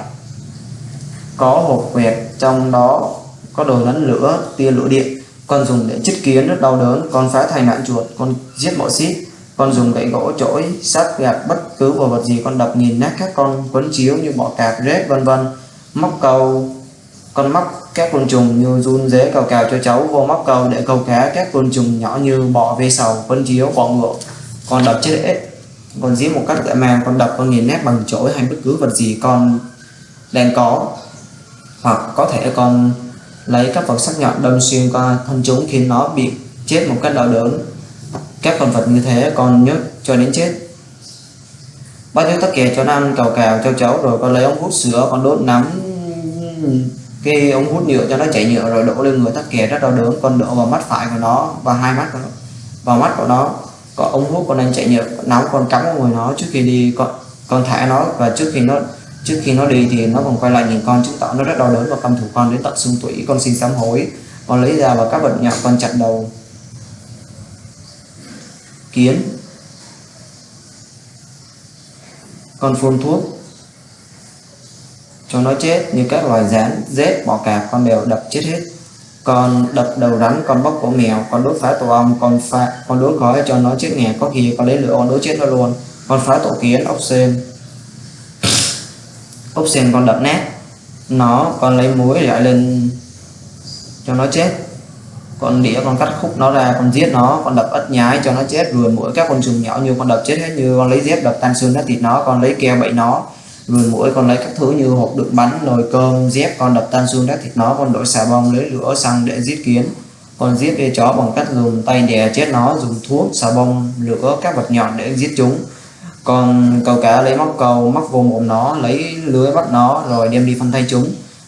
Có hộp quẹt, trong đó có đồ nấn lửa, tia lửa điện. Con dùng để chích kiến, rất đau đớn. Con phá thành nạn chuột, con giết mọi xít con dùng gậy gỗ chổi, sắt, gạt bất cứ vào vật gì con đập nghìn nát các con, quấn chiếu như bọ cạp, rết, vân vân. Móc câu con móc các côn trùng như run dế cào cào cho cháu, vô móc câu để câu cá các côn trùng nhỏ như bọ ve sầu, quấn chiếu, bọ ngựa. Con đập chết ếch con giết một cách dã man, con đập, con nghìn nét bằng chổi hay bất cứ vật gì con đang có. Hoặc có thể con lấy các vật sắc nhọn đâm xuyên qua thân chúng khiến nó bị chết một cách đau đớn các con vật như thế con nhớ cho đến chết. Bắt những tắc kè cho nó ăn cào cào cho cháu rồi con lấy ống hút sữa, con đốt nắm cái ống hút nhựa cho nó chảy nhựa rồi đổ lên người. Tắc kè rất đau đớn, con đổ vào mắt phải của nó và hai mắt của nó, vào mắt của nó. Có ống hút, con đang chảy nhựa nóng con cắm vào người nó. Trước khi đi, con con thả nó và trước khi nó, trước khi nó đi thì nó còn quay lại nhìn con. Chứng tỏ nó rất đau đớn và căm thù con đến tận xương tủy. Con xin sám hối. Con lấy ra và các vật nhỏ con chặn đầu kiến. Con phun thuốc cho nó chết như các loài rán, rết, bọ cạp, con đều đập chết hết. Con đập đầu rắn, con bóc cổ mèo, con đốt phá tổ ong, con phá con đốt gói cho nó chết nghèo. Có khi con lấy lửa con đốt chết nó luôn. Con phá tổ kiến, ốc sên. Ốc sên con đập nát. Nó, con lấy muối lại lên cho nó chết con đĩa con cắt khúc nó ra, con giết nó, con đập ất nhái cho nó chết rồi mỗi các con trùng nhỏ như con đập chết hết, như con lấy dép đập tan xương nát thịt nó, con lấy keo bậy nó rồi mũi con lấy các thứ như hộp đựng bánh, nồi cơm, dép, con đập tan xương nát thịt nó, con đổi xà bông, lấy lửa xăng để giết kiến. Con giết dê chó bằng cách dùng tay đè chết nó, dùng thuốc, xà bông, lửa, các vật nhọn để giết chúng. Còn câu cá lấy móc câu, móc vô mồm nó, lấy lưới bắt nó, rồi đem đi phân thay chúng.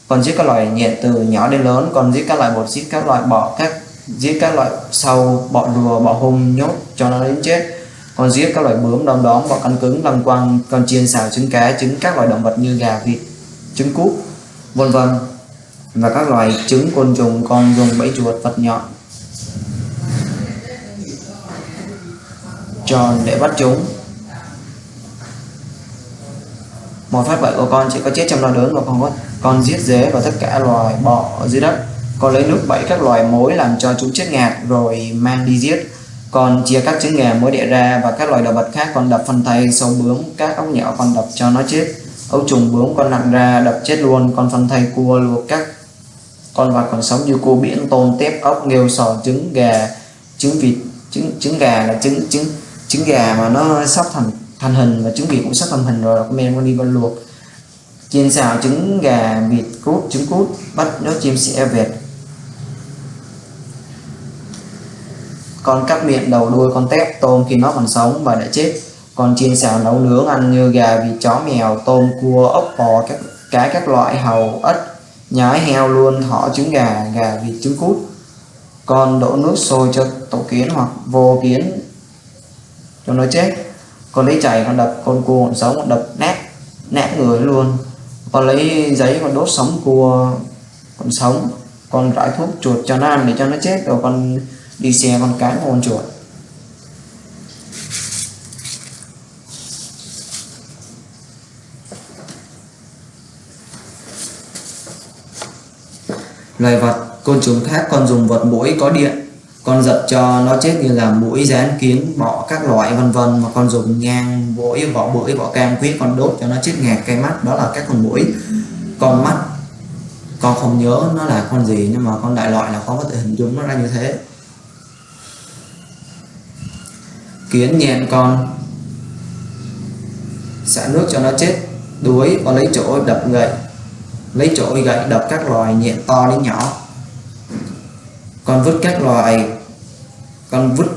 Còn giết các loài nhện từ nhỏ đến lớn còn giết các loại bột, giết các loại bọ, các giết các loại sâu, bọ rùa bọ hung, nhốt cho nó đến chết. Còn giết các loại bướm, đom đóm, bọ cắn cứng, lăng quăng, con chiên, xào, trứng cá, trứng các loại động vật như gà, vịt, trứng cút, vân vân. Và các loài trứng, côn trùng, con dùng bẫy chuột, vật nhọn. Tròn để bắt chúng. Một phát bẫy của con chỉ có chết trong đau đớn và con có con giết dế và tất cả loài bọ dưới đất con lấy nước bẫy các loài mối làm cho chúng chết ngạt rồi mang đi giết. Còn chia các trứng gà mới đẻ ra và các loài động vật khác con đập phân thay sâu bướm, các ốc nhỏ con đập cho nó chết. Ấu trùng bướm con nặng ra, đập chết luôn. Con phân thay cua luộc các con vật còn sống như cua biển, tôm, tép, ốc, nghêu, sò, trứng, gà. Trứng vịt, trứng trứng gà là trứng trứng trứng gà mà nó sắp thành thành hình và trứng vịt cũng sắp thành hình rồi con men con đi con luộc. Chiên xào trứng gà, vịt cút, trứng cút, bắt nó chim sẻ vẹt. Con cắt miệng đầu đuôi con tép tôm khi nó còn sống và đã chết. Con chiên xào nấu nướng ăn như gà vịt, chó mèo, tôm, cua, ốc bò, các cá các loại hầu, ếch, nhái, heo luôn, thỏ, trứng gà gà vịt, trứng cút. Con đổ nước sôi cho tổ kiến hoặc vô kiến cho nó chết. Con lấy chảy con đập, con cua còn sống, con đập nát nát người luôn. Con lấy giấy con đốt sống cua còn sống. Con rải thuốc chuột cho nó ăn để cho nó chết, rồi con đi xe con cái con chuột. Loài vật, côn trùng khác còn dùng vật mũi có điện. Con giật cho nó chết như là mũi rán kiến, bọ các loại, vân vân, mà con dùng ngang, mũi, vỏ mũi, vỏ cam quýt, con đốt cho nó chết ngạt cây mắt. Đó là các con mũi. Con mắt, con không nhớ nó là con gì, nhưng mà con đại loại là con có thể hình dung nó ra như thế. Kiến nhện con. Xả nước cho nó chết đuối con lấy chỗ đập gậy lấy chỗ gậy đập các loài nhện to đến nhỏ. Con vứt các loài con vứt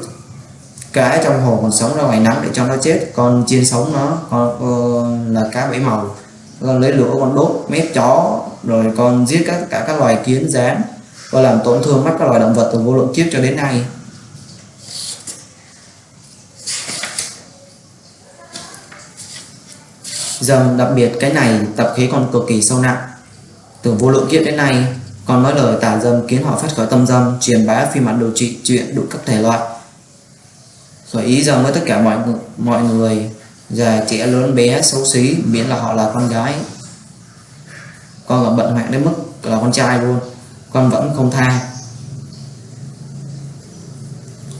cá trong hồ còn sống ra ngoài nắng để cho nó chết. Con chiên sống nó con uh, là cá bảy màu. Con lấy lửa con đốt mép chó rồi con giết các cả các loài kiến rán. Và làm tổn thương mắt các loài động vật từ vô lượng kiếp cho đến nay. Dần đặc biệt cái này, tập khí còn cực kỳ sâu nặng. Tưởng vô lượng kiếp đến nay, còn nói lời tà dâm khiến họ phát khởi tâm dâm, truyền bá phim ảnh đồ trị chuyện đủ các thể loại. Khởi ý rằng với tất cả mọi mọi người, già, trẻ, lớn, bé, xấu xí, miễn là họ là con gái. Con còn bận hoạn đến mức là con trai luôn, con vẫn không tha.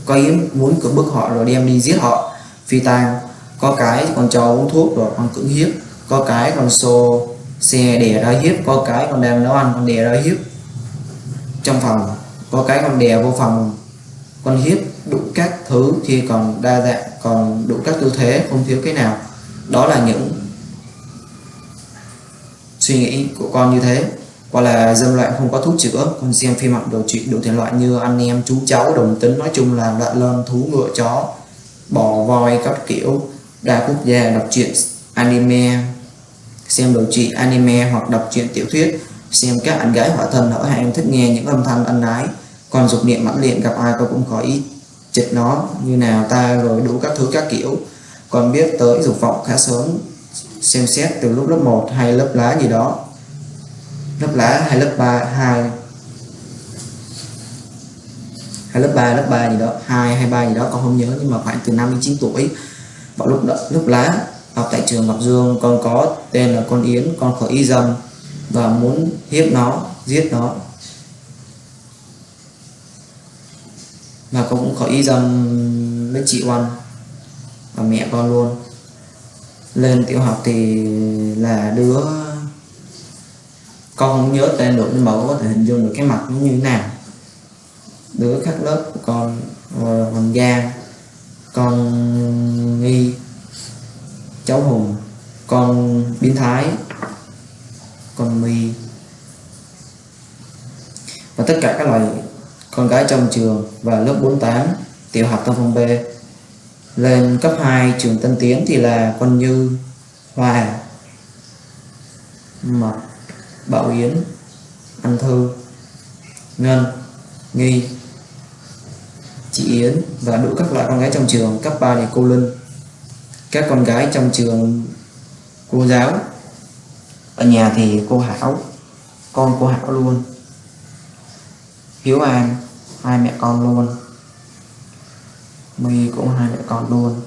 Có ý muốn cưỡng bức họ rồi đem đi giết họ, phi tang có cái con cho uống thuốc rồi con cưỡng hiếp. Có cái con xô xe đè ra hiếp. Có cái con đang nấu ăn con đè ra hiếp. Trong phòng, có cái con đè vô phòng, con hiếp đủ các thứ khi còn đa dạng, còn đủ các tư thế, không thiếu cái nào. Đó là những suy nghĩ của con như thế. Hoặc là dâm loạn không có thuốc chữa con xem phim ảnh đồ chuyện đủ thể loại như anh em, chú cháu, đồng tính, nói chung là loạn lên thú ngựa, chó, bò, voi, các kiểu đa quốc gia đọc truyện anime. Xem đồ trị anime hoặc đọc truyện tiểu thuyết. Xem các anh gái hỏa thân ở hai em thích nghe những âm thanh ân ái. Còn dục niệm mãnh liệt, gặp ai tôi cũng có ý. Chịch nó, như nào ta rồi đủ các thứ các kiểu. Còn biết tới dục vọng khá sớm. Xem xét từ lúc lớp 1 hay lớp lá gì đó. Lớp lá hay lớp 3 2 hay lớp 3 lớp 3 gì đó 2 hay 3 gì đó, con không nhớ, nhưng mà khoảng từ 5 đến 9 tuổi vào lúc đó, lúc lá học tại trường Ngọc Dương con có tên là con Yến con khởi y dâm và muốn hiếp nó giết nó. Và con cũng khởi y dâm với chị Oanh và mẹ con luôn. Lên tiểu học thì là đứa con không nhớ tên được nhưng mà có thể hình dung được cái mặt nó như thế nào. Đứa khác lớp của con hoàng giang con nghi, cháu hùng. Con biến thái, con mi. Và tất cả các loại con gái trong trường và lớp 48 tiểu học Tân Phong B. Lên cấp 2 trường Tân Tiến thì là con Như Hòa Mật Bảo Yến, Anh Thư, Ngân, Nghi chị Yến và đủ các loại con gái trong trường cấp 3 thì cô Linh các con gái trong trường, cô giáo. Ở nhà thì cô Hảo. Con cô Hảo luôn. Hiếu An, hai mẹ con luôn. My cũng hai mẹ con luôn.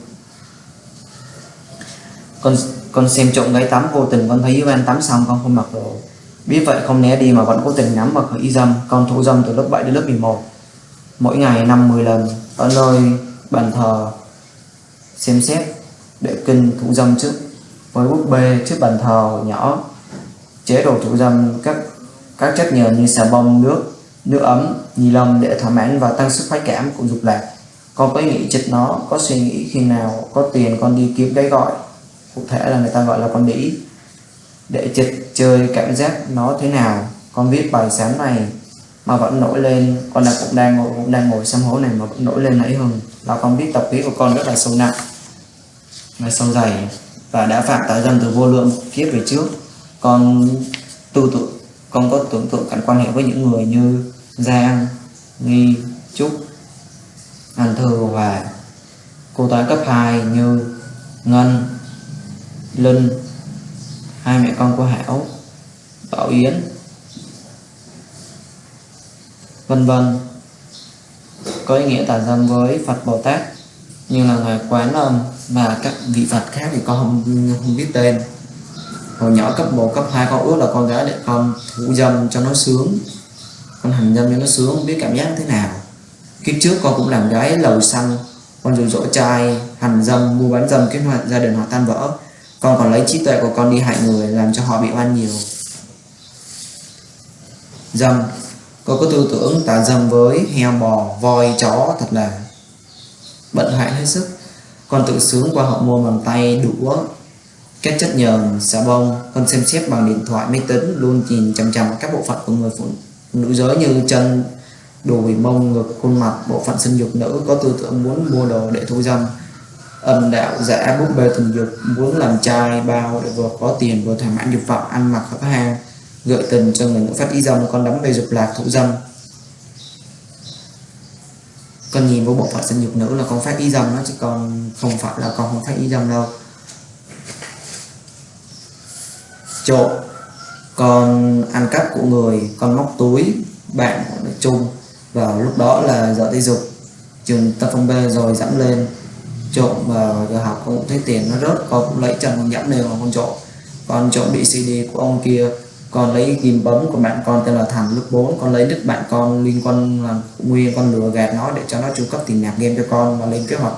Con con xem trộm gái tắm vô tình, con thấy Hiếu An tắm xong, con không mặc đồ. Biết vậy không né đi mà vẫn cố tình ngắm mặc khởi dâm. Con thủ dâm từ lớp 7 đến lớp 11 mỗi ngày 50 lần, ở nơi bàn thờ. Xem xét, để kinh thủ dâm trước. Với búp bê trước bàn thờ nhỏ, chế độ thủ dâm các các chất nhờn như xà bông, nước nước ấm, ni lông để thỏa mãn và tăng sức khoái cảm của dục lạc. Con có ý nghĩ chích nó, có suy nghĩ khi nào, có tiền con đi kiếm cái gọi. Cụ thể là người ta gọi là con đĩ. Để chịch chơi cảm giác nó thế nào, con viết bài sáng này mà vẫn nổi lên. Con là cũng đang ngồi cũng đang ngồi xem hố này mà vẫn nổi lên nãy hừng là con biết tập khí của con rất là sâu nặng và sâu dày và đã phạm tại dân từ vô lượng kiếp về trước. Con tu tụ, con có tưởng tượng cảnh quan hệ với những người như Giang, Nghi, Trúc, An Thư và cô toán cấp 2 như Ngân, Linh, hai mẹ con của Hảo, Bảo Yến, vân vân. Có ý nghĩa tà dâm với Phật Bồ Tát như là ngài Quán Âm và các vị Phật khác thì con không không biết tên. Hồi nhỏ cấp 1, cấp 2 con ước là con gái để con thủ dâm cho nó sướng. Con hành dâm cho nó sướng không biết cảm giác thế nào. Kiếp trước con cũng làm gái lầu xăng con dụ dỗ trai hành dâm mua bán dâm kết hoạt gia đình họ tan vỡ. Con còn lấy trí tuệ của con đi hại người làm cho họ bị oan nhiều. Dâm con có tư tưởng tà dâm với heo bò, voi, chó, thật là bận hại hết sức. Con tự sướng qua họ mua bằng tay, đũa, các chất nhờn, xà bông. Con xem xét bằng điện thoại, máy tính, luôn nhìn chằm chằm các bộ phận của người phụ nữ giới như chân, đùi, mông, ngực, khuôn mặt, bộ phận sinh dục nữ. Có tư tưởng muốn mua đồ để thu dâm. Âm đạo, giả, búp bê tình dục, muốn làm trai, bao để vừa có tiền, vừa thỏa mãn dục vọng, ăn mặc, hấp hàng gợi tình cho người phát y dâm, con đắm về dục lạc thụ dâm. Con nhìn vô bộ phận sinh dục nữ là con phát y dâm đó, chứ còn không phải là con không phát y dâm đâu. Trộm con ăn cắp của người, con móc túi, bạn nói chung. Và lúc đó là giờ thể dục, trường tập phong B rồi dẫm lên. Trộm vào giờ học con cũng thấy tiền nó rớt, con cũng lấy chân con dẫm lên mà con trộm con trộm bị CD của ông kia con lấy ghim bấm của bạn con tên là Thành lớp 4 con lấy đứt bạn con liên quan là nguyên con lừa gạt nó để cho nó chu cấp tiền nạp game cho con và lên kế hoạch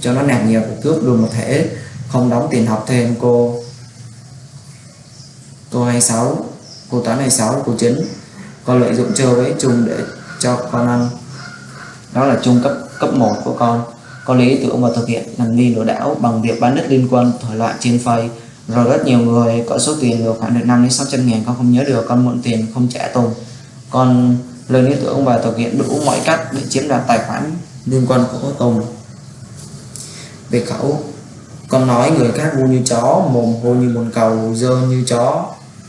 cho nó nạp nhiều và cướp luôn một thể. Không đóng tiền học thêm, cô. Cô 26 cô toán 26 cô 9 con lợi dụng chơi với chung để cho con ăn. Đó là trung cấp cấp 1 của con. Con lý tưởng và thực hiện hành vi lừa đảo bằng việc bán đất liên quân thoại loại trên Facebook rồi rất nhiều người có số tiền được khoảng được 5 đến 600 ngàn con không nhớ được, con mượn tiền không trả Tùng con lời ý tưởng và thực hiện đủ mọi cách để chiếm đoạt tài khoản liên quan của Tùng về khẩu, con nói người khác ngu như chó, mồm hô như bồn cầu, dơ như chó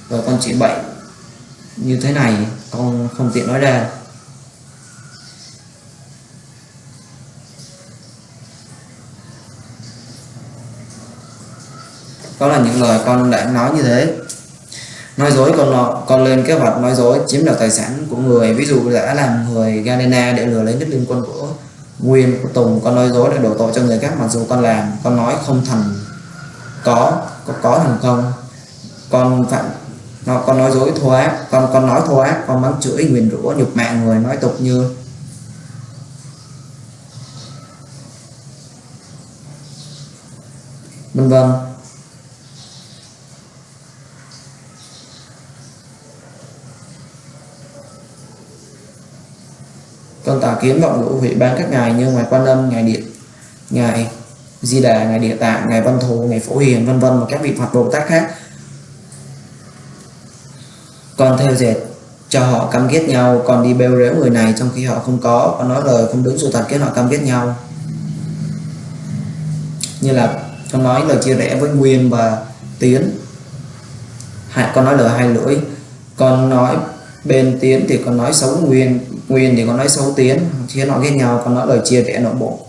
rồi con chỉ bậy như thế này, con không tiện nói ra. Đó là những lời con đã nói như thế. Nói dối con con lên kế hoạch nói dối, chiếm đoạt tài sản của người. Ví dụ đã làm người Galena để lừa lấy đất liên quân của Nguyên, của Tùng, con nói dối để đổ tội cho người khác. Mặc dù con làm, con nói không thành có có có thành không. Con phạm, nó, con nói dối thô ác, con con nói thô ác, con mắng chửi, nguyền rủa, nhục mạ người, nói tục như vân vân. Con tà kiến vọng ngữ hủy ban các ngài như ngài quan âm, ngài điện, ngài di đà, ngài địa tạng, ngài văn thù, ngài phổ hiền, vân vân và các vị phật bồ tát khác. Con theo dệt cho họ cam kết nhau còn đi bêu rếu người này trong khi họ không có, con nói lời không đúng sự thật khiến họ cam kết nhau. Như là con nói lời chia rẽ với nguyên và tiến. Hại con nói lời hai lưỡi. Con nói bên tiến thì con nói xấu nguyên nguyên thì con nói xấu tiến khiến họ ghét nhau con nói lời chia rẽ nội bộ.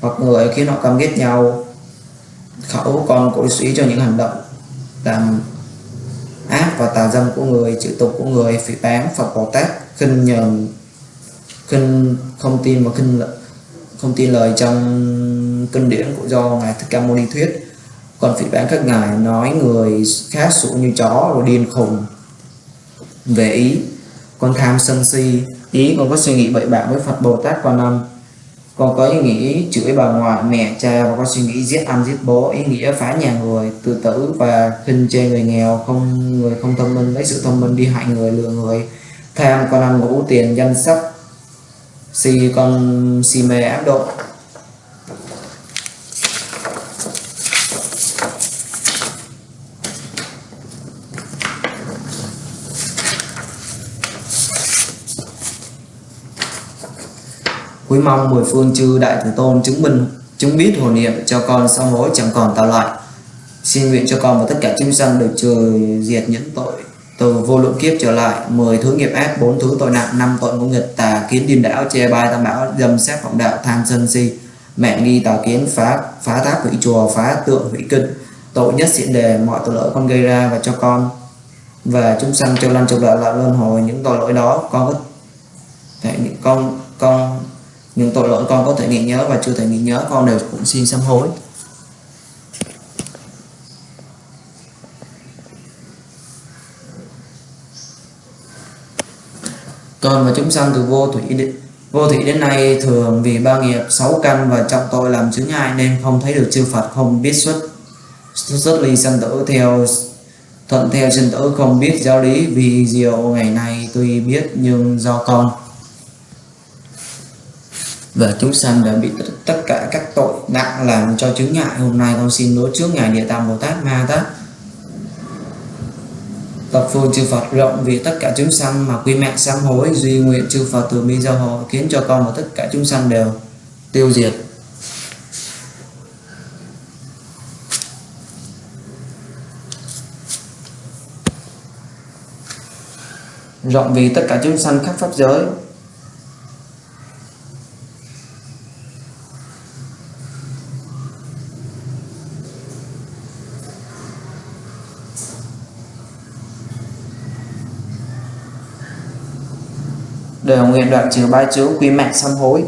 Hoặc người khiến họ căm ghét nhau khẩu còn cổ suý cho những hành động làm ác và tà dâm của người, chữ tục của người, phỉ báng Phật Bồ Tát, khinh nhờn, khinh không tin và khinh không tin lời trong kinh điển của do ngài Thích Ca Mâu Ni thuyết. Còn phỉ báng các ngài nói người khác sụ như chó rồi điên khùng về ý con tham sân si, ý con có suy nghĩ bậy bạ với Phật Bồ Tát Quan Âm con có ý nghĩ chửi bà ngoại, mẹ, cha và có suy nghĩ giết ăn giết bố. Ý nghĩa phá nhà người, tự tử và khinh chê người nghèo. Không người không thông minh, lấy sự thông minh đi hại người, lừa người. Tham con ăn ngủ tiền danh sắc si con si mê áp độ. Cúi mong mười phương chư đại tử tôn chứng minh, chứng biết hồ niệm cho con sau hối chẳng còn tạo lại. Xin nguyện cho con và tất cả chúng sanh được trừ diệt những tội. Từ vô lượng kiếp trở lại, mười thứ nghiệp ác, bốn thứ tội nặng, năm tội ngũ nghịch, tà kiến điên đảo, che bai tam bảo, dâm sát vọng đạo, tham sân si. Mẹ nghi tà kiến phá phá tháp hủy chùa, phá tượng hủy kinh. Tội nhất diện đề, mọi tội lỗi con gây ra và cho con. Và chúng sanh châu lăn châu lợi lại luân hồi những tội lỗi đó. Con có thể, con con những tội lỗi con có thể nghĩ nhớ và chưa thể nghĩ nhớ con đều cũng xin sám hối. Con và chúng sanh từ vô thủy đến, vô thủy đến nay thường vì ba nghiệp sáu căn và trọng tội làm chứng ngại nên không thấy được chư Phật không biết xuất xuất ly sanh tử theo thuận theo sinh tử không biết giáo lý vì diệu ngày nay tuy biết nhưng do con và chúng sanh đã bị tất cả các tội nặng làm cho chứng ngại. Hôm nay con xin đối trước ngài địa tạng bồ tát ma tát. Tập phương chư Phật rộng vì tất cả chúng sanh mà quy mạng sám hối, duy nguyện chư Phật từ bi giao hộ khiến cho con và tất cả chúng sanh đều tiêu diệt. Rộng vì tất cả chúng sanh khắp pháp giới đều nguyện đoạn trừ ba chướng quy mạng sám hối.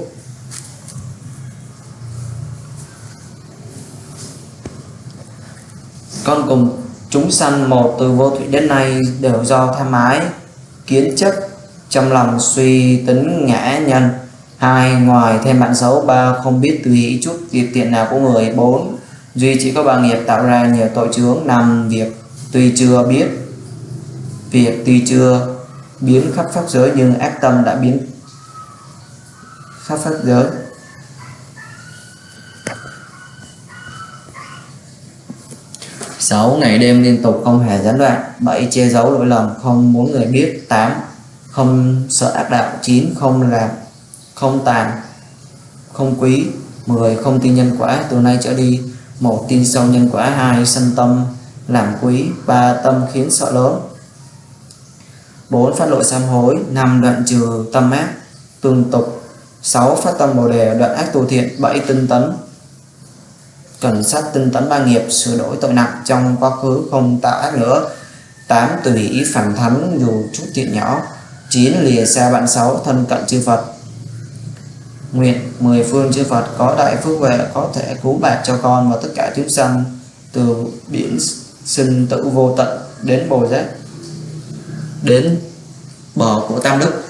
Con cùng chúng sanh một từ vô thủy đến nay đều do tham ái, kiến chấp, trong lòng suy tính ngã nhân. Hai, ngoài thêm bạn xấu, ba không biết tùy ý chút, việc tiện nào của người. Bốn, duy chỉ có ba nghiệp tạo ra nhiều tội chướng, năm, việc tuy chưa biết, việc tuy chưa biến khắp pháp giới nhưng ác tâm đã biến khắp pháp giới. Sáu, ngày đêm liên tục không hề gián đoạn. Bảy, che giấu lỗi lầm. Không muốn người biết. Tám, không sợ ác đạo. Chín, không làm, không tàn, không quý. 10 không tin nhân quả. Từ nay trở đi, một tin sâu nhân quả. Hai sân tâm làm quý. Ba, tâm khiến sợ lớn. 4. Phát lộ sám hối 5. Đoạn trừ tâm ác tương tục 6. Phát tâm bồ đề, đoạn ác tu thiện 7. Tinh tấn Cẩn sát tinh tấn ba nghiệp, sửa đổi tội nặng trong quá khứ không tạo ác nữa 8. Tùy ý phản thắng dù chút thiện nhỏ 9. Lìa xa bạn xấu thân cận chư Phật Nguyện mười phương chư Phật có đại phước huệ, có thể cứu bạc cho con và tất cả chúng sanh, từ biển sinh tử vô tận đến bồ giác đến bờ của Tam Đức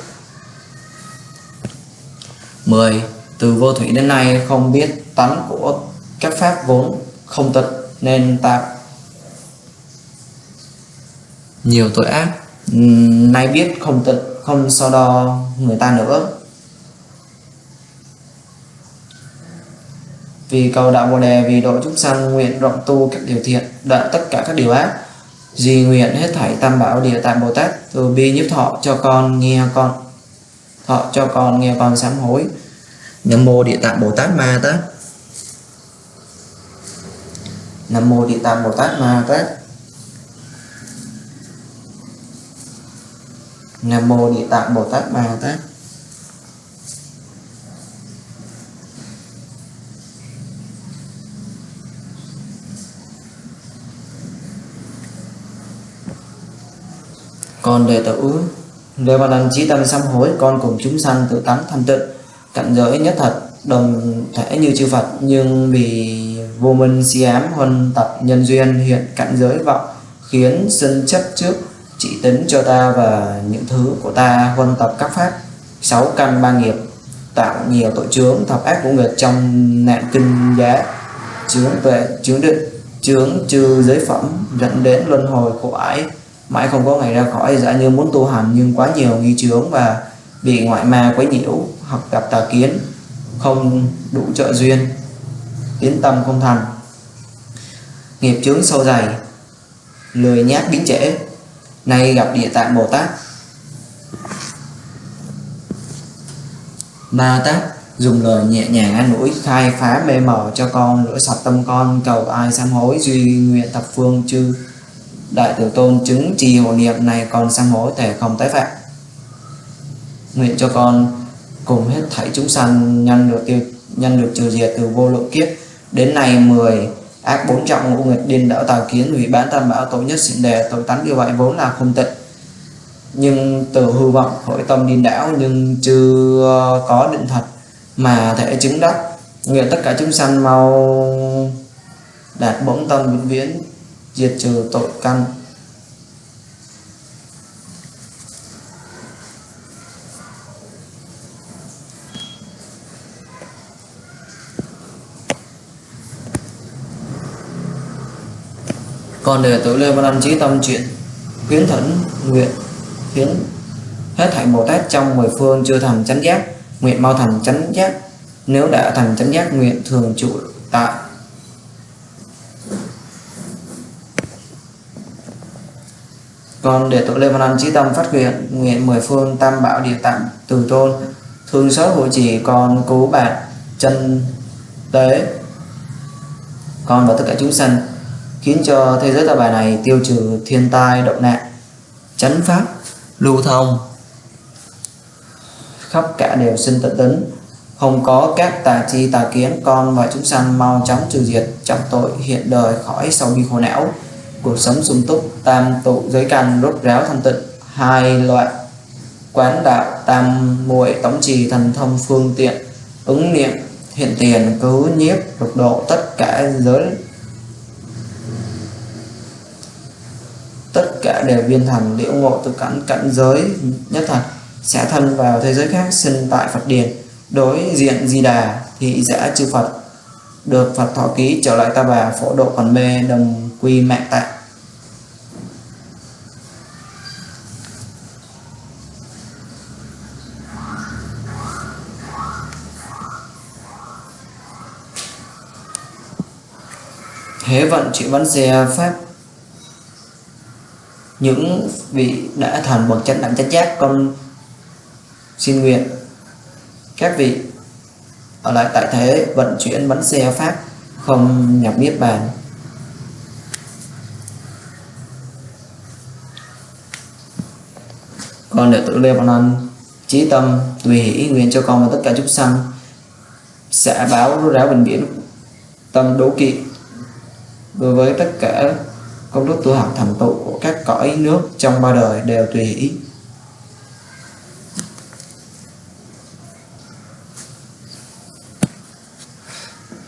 10. Từ vô thủy đến nay không biết tánh của các pháp vốn không tịch nên tạo nhiều tội ác nay biết không tịch không không so đo người ta nữa vì cầu đạo bồ đề, vì độ chúng sanh nguyện rộng tu các điều thiện, đoạn tất cả các điều ác Di nguyện hết thảy tam bảo địa tạng Bồ Tát, từ bi nhiếp thọ cho con nghe con, thọ cho con nghe con sám hối. Nam mô địa tạng Bồ Tát Ma Tát. Nam mô địa tạng Bồ Tát Ma Tát. Nam mô địa tạng Bồ Tát Ma Tát. Còn đệ tử nếu mà Đăng trí tâm sám hối, con cùng chúng sanh tự tánh thanh tịnh cạnh giới nhất thật, đồng thể như chư Phật, nhưng vì vô minh si ám huân tập nhân duyên, hiện cạnh giới vọng, khiến sinh chấp trước, chỉ tính cho ta và những thứ của ta huân tập các pháp. Sáu căn ba nghiệp, tạo nhiều tội chướng, thập ác của người trong nạn kinh giá. Chướng tuệ, chướng định, chướng trừ giới phẩm, dẫn đến luân hồi khổ ải mãi không có ngày ra khỏi giả như muốn tu hành nhưng quá nhiều nghi chướng và bị ngoại ma quấy nhiễu hoặc gặp tà kiến, không đủ trợ duyên tiến tâm không thành. Nghiệp chướng sâu dày, lười nhát biến trễ, nay gặp địa tạng bồ tát. Ma tát dùng lời nhẹ nhàng an ủi, khai phá mê mờ cho con, rửa sạch tâm con, cầu ai sám hối, duy nguyện thập phương chư đại Tiểu tôn chứng trì hộ niệm này con sám hối thể không tái phạm. Nguyện cho con cùng hết thảy chúng sanh nhân được tiêu nhân được trừ diệt từ vô lượng kiếp. Đến nay 10 ác bốn trọng ngũ nghịch điên đảo tà kiến hủy bán tam bảo tội nhất xịn đề, tội tánh như vậy vốn là không tịnh. Nhưng từ hư vọng hội tâm điên đảo nhưng chưa có định thật mà thể chứng đắc. Nguyện tất cả chúng sanh mau đạt bổn tâm vĩnh viễn diệt trừ tội căn. Còn để tử Lê Văn an chí tâm chuyện, khuyến thẫn nguyện khiến hết thảy Bồ Tát trong mười phương chưa thành chánh giác, nguyện mau thành chánh giác. Nếu đã thành chánh giác, nguyện thường trụ tại còn để tội Lê Văn an chí tâm phát nguyện nguyện mười phương tam bảo địa tạng từ tôn. Thương xót hộ trì con cứu bạc chân tế. Con và tất cả chúng sanh, khiến cho thế giới ta bài này tiêu trừ thiên tai, động nạn, chánh pháp, lưu thông. Khắp cả đều sinh tận tính không có các tà chi tà kiến, con và chúng sanh mau chóng trừ diệt trọng tội hiện đời khỏi sau bi khổ não cuộc sống sung túc, tam tụ giới căn, rốt ráo thanh tịnh. Hai loại quán đạo, tam muội tống trì thần thông phương tiện, ứng niệm, hiện tiền, cứu nhiếp, lục độ tất cả giới. Tất cả đều viên thành, liễu ngộ từ cảnh cảnh giới nhất thật sẽ thân vào thế giới khác, sinh tại Phật điền. Đối diện di đà, thị giả chư Phật, được Phật thọ ký trở lại ta bà, phổ độ còn mê, đồng quy mạng tạng thế vận chuyển vấn xe pháp những vị đã thành bậc chánh đẳng chánh giác, con xin nguyện các vị ở lại tại thế vận chuyển bánh xe pháp không nhập niết bàn. Con đệ tử Lê Văn Anh trí tâm tùy hỷ nguyện cho con và tất cả chúng sanh sẽ báo ráo bình biển, tâm đố kỵ đối với tất cả công đức tu học thành tựu của các cõi nước trong ba đời đều tùy hỷ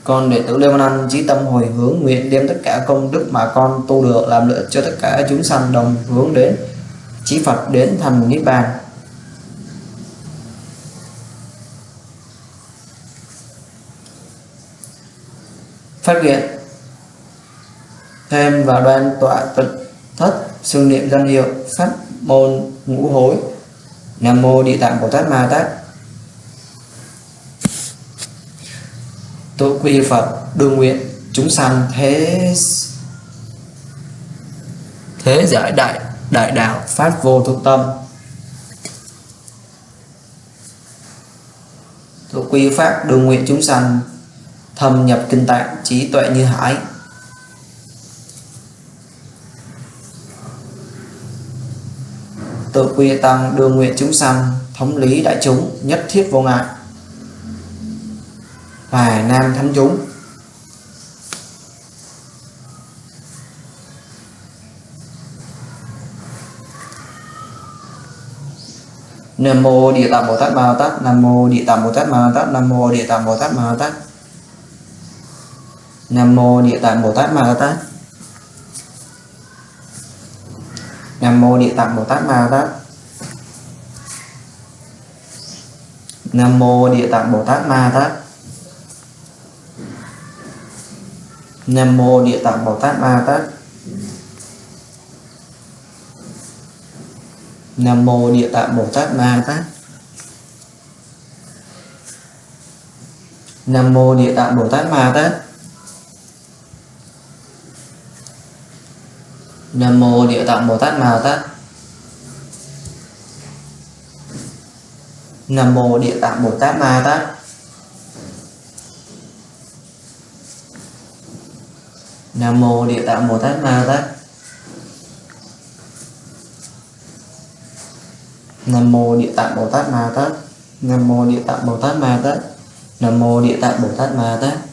con đệ tử Lê Văn Anh chí tâm hồi hướng nguyện đem tất cả công đức mà con tu được làm lợi cho tất cả chúng sanh đồng hướng đến chí Phật đến thành niết bàn phát nguyện thêm và đoàn tọa tịch thất xưng niệm danh hiệu pháp môn ngũ hối. Nam mô Địa Tạng Bồ Tát Ma Tát. Tôi quy Phật đương nguyện chúng sanh thế thế giải đại đại đạo phát vô thượng tâm. Tôi quy pháp đường nguyện chúng sanh, thâm nhập kinh tạng, trí tuệ như hải. Tự quy tăng đường nguyện chúng sanh, thống lý đại chúng, nhất thiết vô ngại. Và nam thánh chúng. Nam mô Địa Tạng Bồ Tát Ma Tát, Nam mô Địa Tạng Bồ Tát Ma Tát, Nam mô Địa Tạng Bồ Tát Ma Tát. Nam mô Địa Tạng Bồ Tát Ma Tát. Nam mô Địa Tạng Bồ Tát Ma Tát. Nam mô Địa Tạng Bồ Tát Ma Tát. Nam mô Địa Tạng Bồ Tát Ma Tát. Nam mô Địa Tạng Bồ Tát Ma Tát Nam mô Địa Tạng Bồ Tát Ma Tát Nam mô Địa Tạng Bồ Tát Ma Tát Nam mô Địa Tạng Bồ Tát Ma Tát Nam mô Địa Tạng Bồ Tát Ma Tát Nam mô Địa Tạng Bồ Tát Ma Tát. Nam mô Địa Tạng Bồ Tát Ma Tát. Nam mô Địa Tạng Bồ Tát Ma Tát.